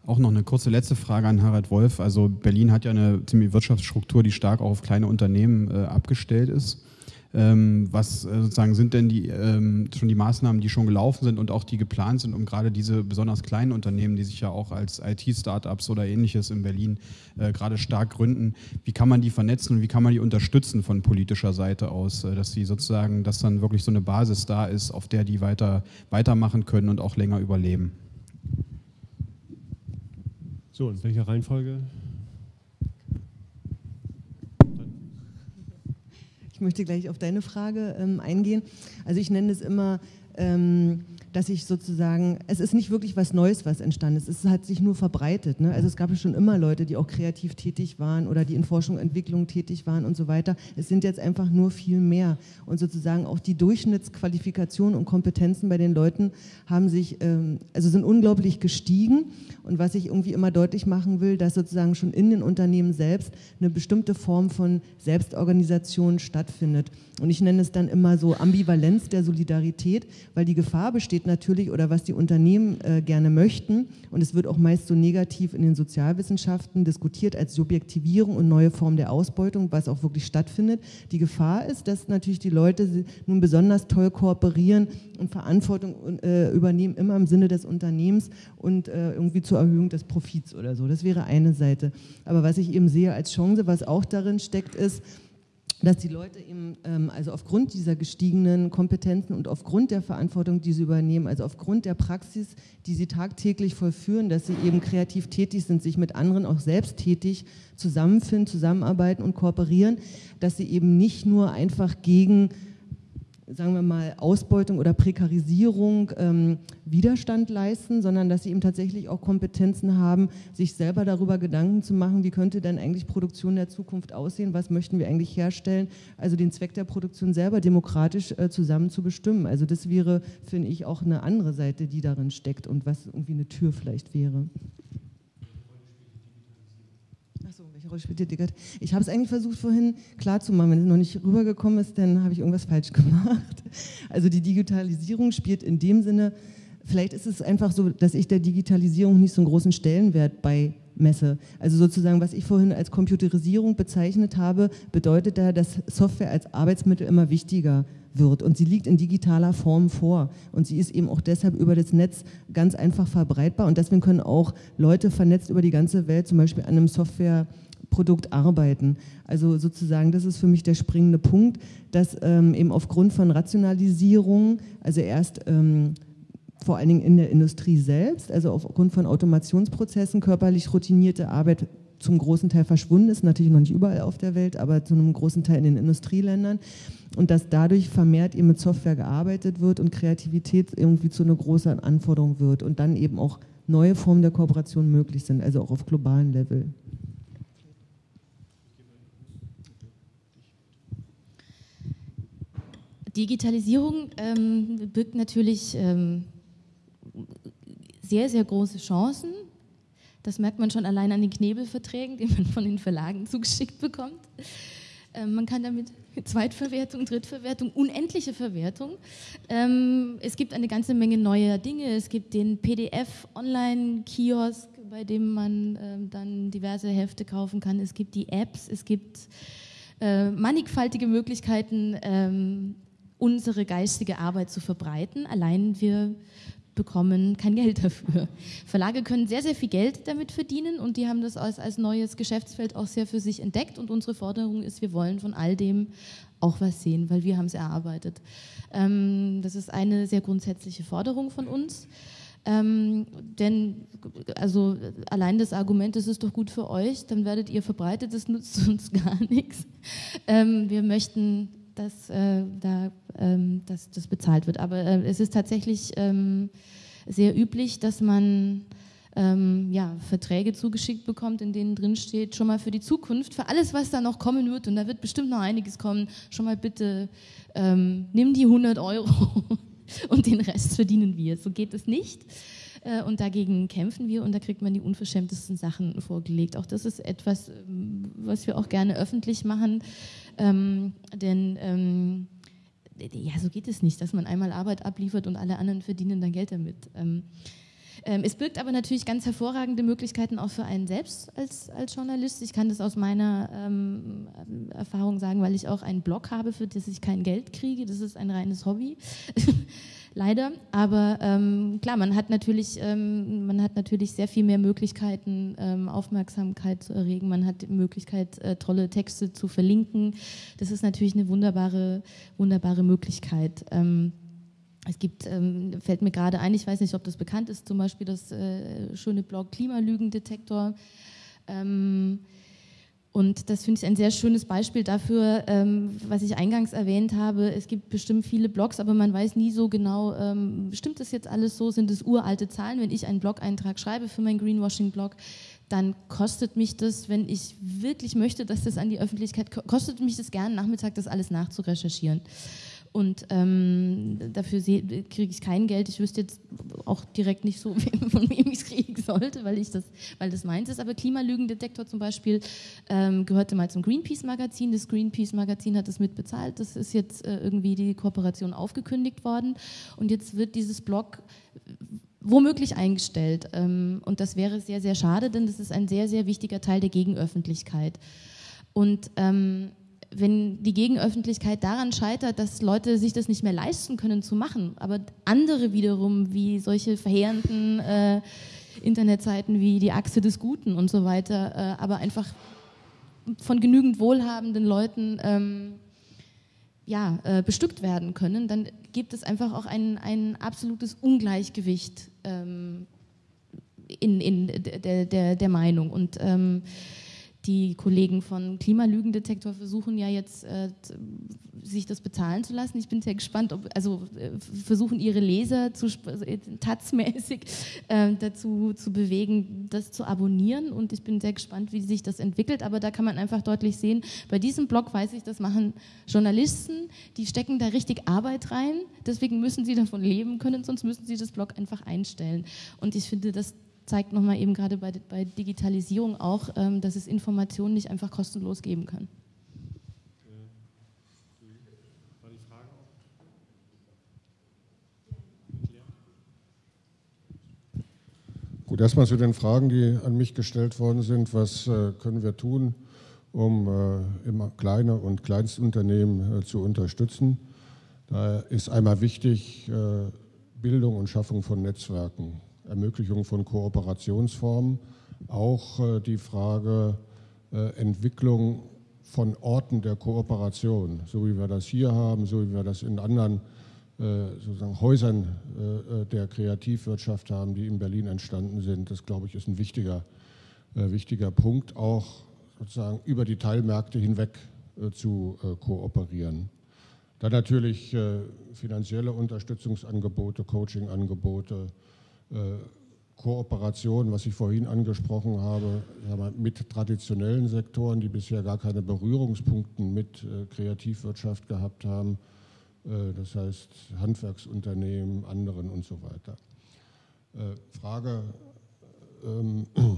Auch noch eine kurze letzte Frage an Harald Wolf. Also Berlin hat ja eine ziemliche Wirtschaftsstruktur, die stark auch auf kleine Unternehmen äh, abgestellt ist. Ähm, was äh, sozusagen sind denn die, ähm, schon die Maßnahmen, die schon gelaufen sind und auch die geplant sind, um gerade diese besonders kleinen Unternehmen, die sich ja auch als IT-Startups oder ähnliches in Berlin äh, gerade stark gründen, wie kann man die vernetzen und wie kann man die unterstützen von politischer Seite aus, äh, dass sie sozusagen, dass dann wirklich so eine Basis da ist, auf der die weiter, weitermachen können und auch länger überleben?
So, in welcher Reihenfolge?
Ich möchte gleich auf deine Frage ähm, eingehen. Also ich nenne es immer ähm, dass ich sozusagen, es ist nicht wirklich was Neues, was entstanden ist, es hat sich nur verbreitet. Ne? Also es gab ja schon immer Leute, die auch kreativ tätig waren oder die in Forschung und Entwicklung tätig waren und so weiter. Es sind jetzt einfach nur viel mehr. Und sozusagen auch die Durchschnittsqualifikationen und Kompetenzen bei den Leuten haben sich, ähm, also sind unglaublich gestiegen. Und was ich irgendwie immer deutlich machen will, dass sozusagen schon in den Unternehmen selbst eine bestimmte Form von Selbstorganisation stattfindet. Und ich nenne es dann immer so Ambivalenz der Solidarität, weil die Gefahr besteht natürlich, oder was die Unternehmen äh, gerne möchten, und es wird auch meist so negativ in den Sozialwissenschaften diskutiert als Subjektivierung und neue Form der Ausbeutung, was auch wirklich stattfindet. Die Gefahr ist, dass natürlich die Leute nun besonders toll kooperieren und Verantwortung äh, übernehmen, immer im Sinne des Unternehmens und äh, irgendwie zur Erhöhung des Profits oder so. Das wäre eine Seite. Aber was ich eben sehe als Chance, was auch darin steckt, ist, dass die Leute eben, ähm, also aufgrund dieser gestiegenen Kompetenzen und aufgrund der Verantwortung, die sie übernehmen, also aufgrund der Praxis, die sie tagtäglich vollführen, dass sie eben kreativ tätig sind, sich mit anderen auch selbst tätig zusammenfinden, zusammenarbeiten und kooperieren, dass sie eben nicht nur einfach gegen sagen wir mal, Ausbeutung oder Prekarisierung ähm, Widerstand leisten, sondern dass sie eben tatsächlich auch Kompetenzen haben, sich selber darüber Gedanken zu machen, wie könnte denn eigentlich Produktion der Zukunft aussehen, was möchten wir eigentlich herstellen, also den Zweck der Produktion selber demokratisch äh, zusammen zu bestimmen. Also das wäre, finde ich, auch eine andere Seite, die darin steckt und was irgendwie eine Tür vielleicht wäre. Rolle spielt Ich habe es eigentlich versucht vorhin klarzumachen. Wenn es noch nicht rübergekommen ist, dann habe ich irgendwas falsch gemacht. Also die Digitalisierung spielt in dem Sinne, vielleicht ist es einfach so, dass ich der Digitalisierung nicht so einen großen Stellenwert bei messe. Also sozusagen, was ich vorhin als Computerisierung bezeichnet habe, bedeutet da, dass Software als Arbeitsmittel immer wichtiger wird und sie liegt in digitaler Form vor und sie ist eben auch deshalb über das Netz ganz einfach verbreitbar und deswegen können auch Leute vernetzt über die ganze Welt zum Beispiel an einem Software Produkt arbeiten. Also sozusagen, das ist für mich der springende Punkt, dass ähm, eben aufgrund von Rationalisierung, also erst ähm, vor allen Dingen in der Industrie selbst, also aufgrund von Automationsprozessen, körperlich routinierte Arbeit zum großen Teil verschwunden ist, natürlich noch nicht überall auf der Welt, aber zu einem großen Teil in den Industrieländern und dass dadurch vermehrt eben mit Software gearbeitet wird und Kreativität irgendwie zu einer großen Anforderung wird und dann eben auch neue Formen der Kooperation möglich sind, also auch auf globalen Level.
Digitalisierung ähm, birgt natürlich ähm, sehr, sehr große Chancen. Das merkt man schon allein an den Knebelverträgen, die man von den Verlagen zugeschickt bekommt. Ähm, man kann damit Zweitverwertung, Drittverwertung, unendliche Verwertung. Ähm, es gibt eine ganze Menge neuer Dinge. Es gibt den PDF-Online-Kiosk, bei dem man ähm, dann diverse Hefte kaufen kann. Es gibt die Apps, es gibt äh, mannigfaltige Möglichkeiten, ähm, unsere geistige Arbeit zu verbreiten. Allein wir bekommen kein Geld dafür. Verlage können sehr, sehr viel Geld damit verdienen und die haben das als, als neues Geschäftsfeld auch sehr für sich entdeckt und unsere Forderung ist, wir wollen von all dem auch was sehen, weil wir haben es erarbeitet. Ähm, das ist eine sehr grundsätzliche Forderung von uns. Ähm, denn also allein das Argument, das ist doch gut für euch, dann werdet ihr verbreitet, das nutzt uns gar nichts. Ähm, wir möchten dass, äh, da, ähm, dass das bezahlt wird. Aber äh, es ist tatsächlich ähm, sehr üblich, dass man ähm, ja, Verträge zugeschickt bekommt, in denen drin steht, schon mal für die Zukunft, für alles, was da noch kommen wird, und da wird bestimmt noch einiges kommen, schon mal bitte ähm, nimm die 100 Euro und den Rest verdienen wir. So geht es nicht. Äh, und dagegen kämpfen wir und da kriegt man die unverschämtesten Sachen vorgelegt. Auch das ist etwas, ähm, was wir auch gerne öffentlich machen, ähm, denn ähm, ja, so geht es nicht, dass man einmal Arbeit abliefert und alle anderen verdienen dann Geld damit. Ähm, ähm, es birgt aber natürlich ganz hervorragende Möglichkeiten auch für einen selbst als, als Journalist. Ich kann das aus meiner ähm, Erfahrung sagen, weil ich auch einen Blog habe, für das ich kein Geld kriege. Das ist ein reines Hobby. leider. Aber ähm, klar, man hat natürlich, ähm, man hat natürlich sehr viel mehr Möglichkeiten, ähm, Aufmerksamkeit zu erregen. Man hat die Möglichkeit, äh, tolle Texte zu verlinken. Das ist natürlich eine wunderbare, wunderbare Möglichkeit. Ähm, es gibt, ähm, fällt mir gerade ein, ich weiß nicht, ob das bekannt ist, zum Beispiel das äh, schöne Blog Klimalügendetektor. Ähm, Und das finde ich ein sehr schönes Beispiel dafür, ähm, was ich eingangs erwähnt habe. Es gibt bestimmt viele Blogs, aber man weiß nie so genau, ähm, stimmt das jetzt alles so? Sind es uralte Zahlen? Wenn ich einen Blog-Eintrag schreibe für meinen Greenwashing-Blog, dann kostet mich das, wenn ich wirklich möchte, dass das an die Öffentlichkeit, kostet mich das gern, Nachmittag das alles nachzurecherchieren. Und ähm, dafür kriege ich kein Geld. Ich wüsste jetzt auch direkt nicht so, von wem ich es kriegen sollte, weil, ich das, weil das meins ist. Aber Klimalügendetektor zum Beispiel ähm, gehörte mal zum Greenpeace-Magazin. Das Greenpeace-Magazin hat das mitbezahlt. Das ist jetzt äh, irgendwie die Kooperation aufgekündigt worden. Und jetzt wird dieses Blog womöglich eingestellt. Ähm, und das wäre sehr, sehr schade, denn das ist ein sehr, sehr wichtiger Teil der Gegenöffentlichkeit. Und ähm, wenn die Gegenöffentlichkeit daran scheitert, dass Leute sich das nicht mehr leisten können zu machen, aber andere wiederum, wie solche verheerenden äh, Internetseiten wie die Achse des Guten und so weiter, äh, aber einfach von genügend wohlhabenden Leuten ähm, ja, äh, bestückt werden können, dann gibt es einfach auch ein, ein absolutes Ungleichgewicht ähm, in, in der, der, der Meinung. Und ähm, die Kollegen von Klimalügendetektor versuchen ja jetzt, äh, sich das bezahlen zu lassen. Ich bin sehr gespannt, ob, also äh, versuchen ihre Leser zu, äh, tatsmäßig äh, dazu zu bewegen, das zu abonnieren. Und ich bin sehr gespannt, wie sich das entwickelt. Aber da kann man einfach deutlich sehen, bei diesem Blog weiß ich, das machen Journalisten, die stecken da richtig Arbeit rein. Deswegen müssen sie davon leben können, sonst müssen sie das Blog einfach einstellen. Und ich finde, dass zeigt nochmal eben gerade bei, bei Digitalisierung auch, ähm, dass es Informationen nicht einfach kostenlos geben kann.
Gut, erstmal zu den Fragen, die an mich gestellt worden sind. Was äh, können wir tun, um äh, immer kleine und Kleinstunternehmen äh, zu unterstützen? Da ist einmal wichtig äh, Bildung und Schaffung von Netzwerken. Ermöglichung von Kooperationsformen, auch äh, die Frage äh, Entwicklung von Orten der Kooperation, so wie wir das hier haben, so wie wir das in anderen äh, sozusagen Häusern der Kreativwirtschaft haben, die in Berlin entstanden sind. Das, glaube ich, ist ein wichtiger, wichtiger Punkt, auch sozusagen über die Teilmärkte hinweg zu kooperieren. Dann natürlich finanzielle Unterstützungsangebote, Coachingangebote, Kooperation, was ich vorhin angesprochen habe, mit traditionellen Sektoren, die bisher gar keine Berührungspunkte mit äh, Kreativwirtschaft gehabt haben, äh, das heißt Handwerksunternehmen, anderen und so weiter. Frage, ähm,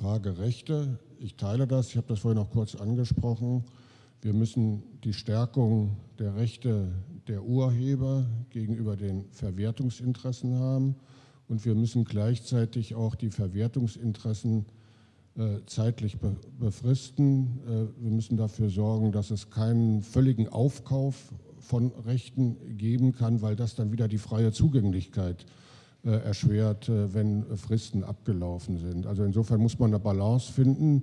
Frage Rechte, ich teile das, ich habe das vorhin auch kurz angesprochen. Wir müssen die Stärkung der Rechte der Urheber gegenüber den Verwertungsinteressen haben und wir müssen gleichzeitig auch die Verwertungsinteressen äh, zeitlich be befristen. Äh, wir müssen dafür sorgen, dass es keinen völligen Aufkauf von Rechten geben kann, weil das dann wieder die freie Zugänglichkeit äh, erschwert, wenn Fristen abgelaufen sind. Also insofern muss man eine Balance finden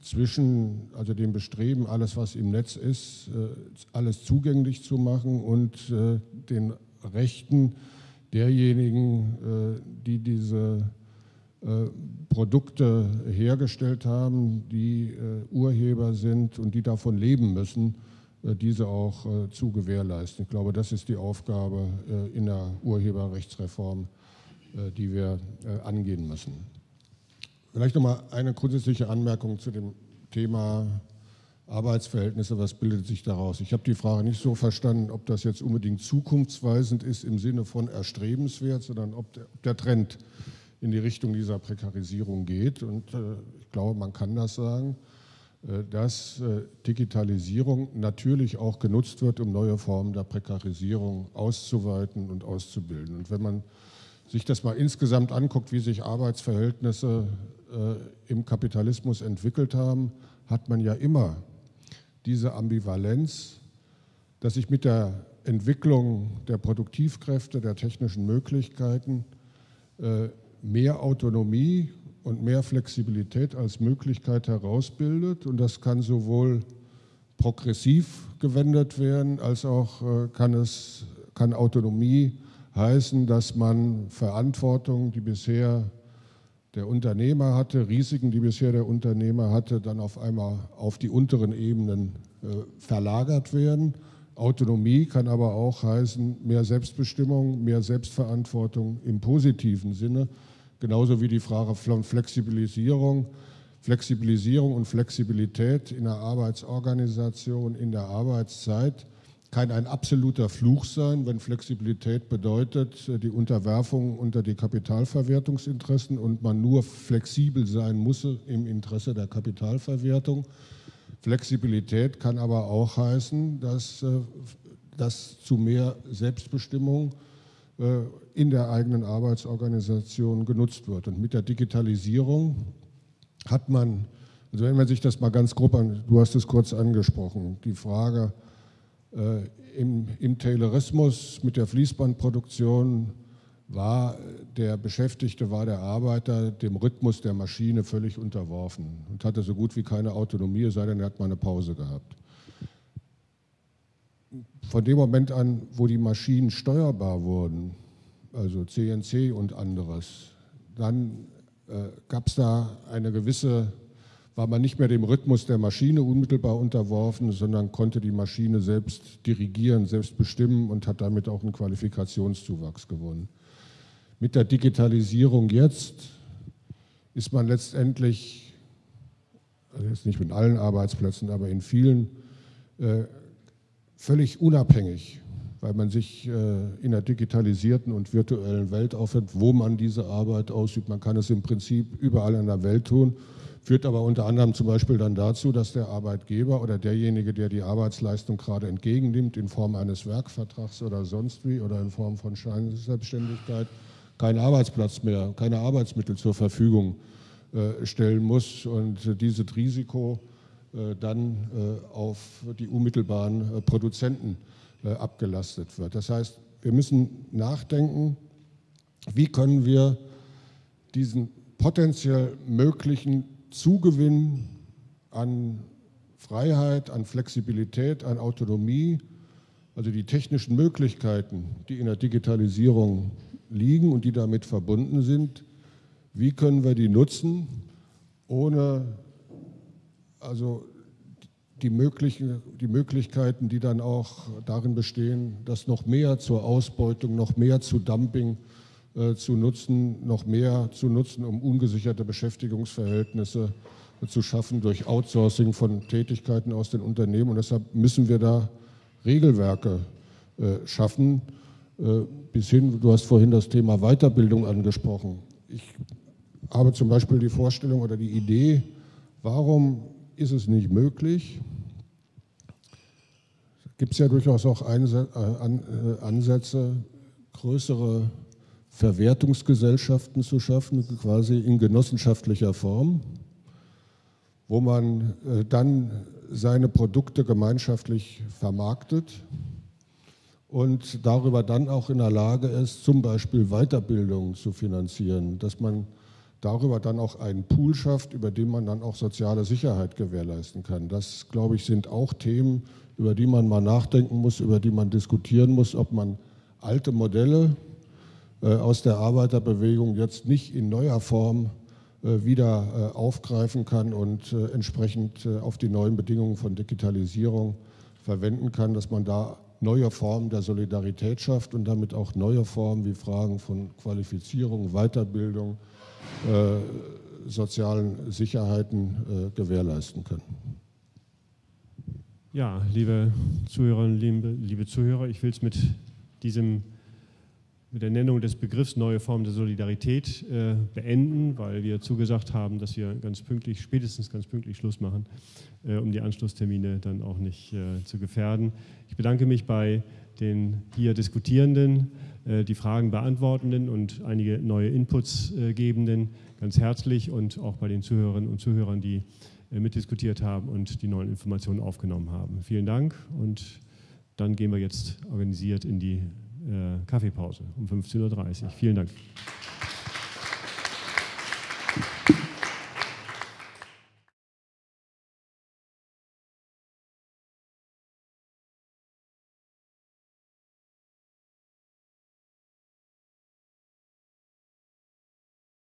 zwischen also dem Bestreben, alles was im Netz ist, äh, alles zugänglich zu machen und äh, den Rechten, derjenigen, äh, die diese Produkte hergestellt haben, die Urheber sind und die davon leben müssen, diese auch zu gewährleisten. Ich glaube, das ist die Aufgabe in der Urheberrechtsreform, die wir angehen müssen. Vielleicht noch mal eine grundsätzliche Anmerkung zu dem Thema Arbeitsverhältnisse, was bildet sich daraus? Ich habe die Frage nicht so verstanden, ob das jetzt unbedingt zukunftsweisend ist im Sinne von erstrebenswert, sondern ob der, ob der Trend in die Richtung dieser Prekarisierung geht. Und äh, ich glaube, man kann das sagen, äh, dass äh, Digitalisierung natürlich auch genutzt wird, um neue Formen der Prekarisierung auszuweiten und auszubilden. Und wenn man sich das mal insgesamt anguckt, wie sich Arbeitsverhältnisse äh, im Kapitalismus entwickelt haben, hat man ja immer diese Ambivalenz, dass sich mit der Entwicklung der Produktivkräfte, der technischen Möglichkeiten äh, mehr Autonomie und mehr Flexibilität als Möglichkeit herausbildet. Und das kann sowohl progressiv gewendet werden, als auch äh, kann, es, kann Autonomie heißen, dass man Verantwortung, die bisher der Unternehmer hatte, Risiken, die bisher der Unternehmer hatte, dann auf einmal auf die unteren Ebenen äh, verlagert werden. Autonomie kann aber auch heißen mehr Selbstbestimmung, mehr Selbstverantwortung im positiven Sinne, genauso wie die Frage von Flexibilisierung. Flexibilisierung und Flexibilität in der Arbeitsorganisation, in der Arbeitszeit kann ein absoluter Fluch sein, wenn Flexibilität bedeutet, die Unterwerfung unter die Kapitalverwertungsinteressen und man nur flexibel sein muss im Interesse der Kapitalverwertung. Flexibilität kann aber auch heißen, dass äh, das zu mehr Selbstbestimmung äh, in der eigenen Arbeitsorganisation genutzt wird. Und mit der Digitalisierung hat man, also wenn man sich das mal ganz grob an, du hast es kurz angesprochen, die Frage äh, im, im Taylorismus mit der Fließbandproduktion war der Beschäftigte, war der Arbeiter dem Rhythmus der Maschine völlig unterworfen und hatte so gut wie keine Autonomie, es sei denn, er hat mal eine Pause gehabt. Von dem Moment an, wo die Maschinen steuerbar wurden, also CNC und anderes, dann äh, gab es da eine gewisse, war man nicht mehr dem Rhythmus der Maschine unmittelbar unterworfen, sondern konnte die Maschine selbst dirigieren, selbst bestimmen und hat damit auch einen Qualifikationszuwachs gewonnen. Mit der Digitalisierung jetzt ist man letztendlich, also jetzt nicht mit allen Arbeitsplätzen, aber in vielen, äh, völlig unabhängig, weil man sich äh, in einer digitalisierten und virtuellen Welt aufhält, wo man diese Arbeit ausübt. Man kann es im Prinzip überall in der Welt tun, führt aber unter anderem zum Beispiel dann dazu, dass der Arbeitgeber oder derjenige, der die Arbeitsleistung gerade entgegennimmt, in Form eines Werkvertrags oder sonst wie oder in Form von Scheinselbstständigkeit, keinen Arbeitsplatz mehr, keine Arbeitsmittel zur Verfügung äh, stellen muss und dieses Risiko äh, dann äh, auf die unmittelbaren Produzenten abgelastet wird. Das heißt, wir müssen nachdenken, wie können wir diesen potenziell möglichen Zugewinn an Freiheit, an Flexibilität, an Autonomie, also die technischen Möglichkeiten, die in der Digitalisierung liegen und die damit verbunden sind, wie können wir die nutzen, ohne also die, möglichen, die Möglichkeiten, die dann auch darin bestehen, das noch mehr zur Ausbeutung, noch mehr zu Dumping zu nutzen, noch mehr zu nutzen, um ungesicherte Beschäftigungsverhältnisse äh, zu schaffen durch Outsourcing von Tätigkeiten aus den Unternehmen. Und deshalb müssen wir da Regelwerke äh, schaffen, äh, bis hin, du hast vorhin das Thema Weiterbildung angesprochen. Ich habe zum Beispiel die Vorstellung oder die Idee, warum ist es nicht möglich, gibt es ja durchaus auch äh, äh, Ansätze, größere Verwertungsgesellschaften zu schaffen, quasi in genossenschaftlicher Form, wo man dann seine Produkte gemeinschaftlich vermarktet und darüber dann auch in der Lage ist, zum Beispiel Weiterbildung zu finanzieren, dass man darüber dann auch einen Pool schafft, über den man dann auch soziale Sicherheit gewährleisten kann. Das, glaube ich, sind auch Themen, über die man mal nachdenken muss, über die man diskutieren muss, ob man alte Modelle äh, aus der Arbeiterbewegung jetzt nicht in neuer Form äh, wieder äh, aufgreifen kann und äh, entsprechend äh, auf die neuen Bedingungen von Digitalisierung verwenden kann, dass man da neue Formen der Solidarität schafft und damit auch neue Formen wie Fragen von Qualifizierung, Weiterbildung, äh, sozialen Sicherheiten äh, gewährleisten können.
Ja, liebe Zuhörerinnen, liebe, liebe Zuhörer, ich will es mit diesem mit der Nennung des Begriffs neue Formen der Solidarität äh, beenden, weil wir zugesagt haben, dass wir ganz pünktlich, spätestens ganz pünktlich Schluss machen, äh, um die Anschlusstermine dann auch nicht äh, zu gefährden. Ich bedanke mich bei den hier Diskutierenden, äh, die Fragen beantwortenden und einige neue Inputs äh, gebenden ganz herzlich und auch bei den Zuhörerinnen und Zuhörern, die äh, mitdiskutiert haben und die neuen Informationen aufgenommen haben. Vielen Dank und dann gehen wir jetzt organisiert in die Kaffeepause um 15.30 Uhr. Vielen Dank.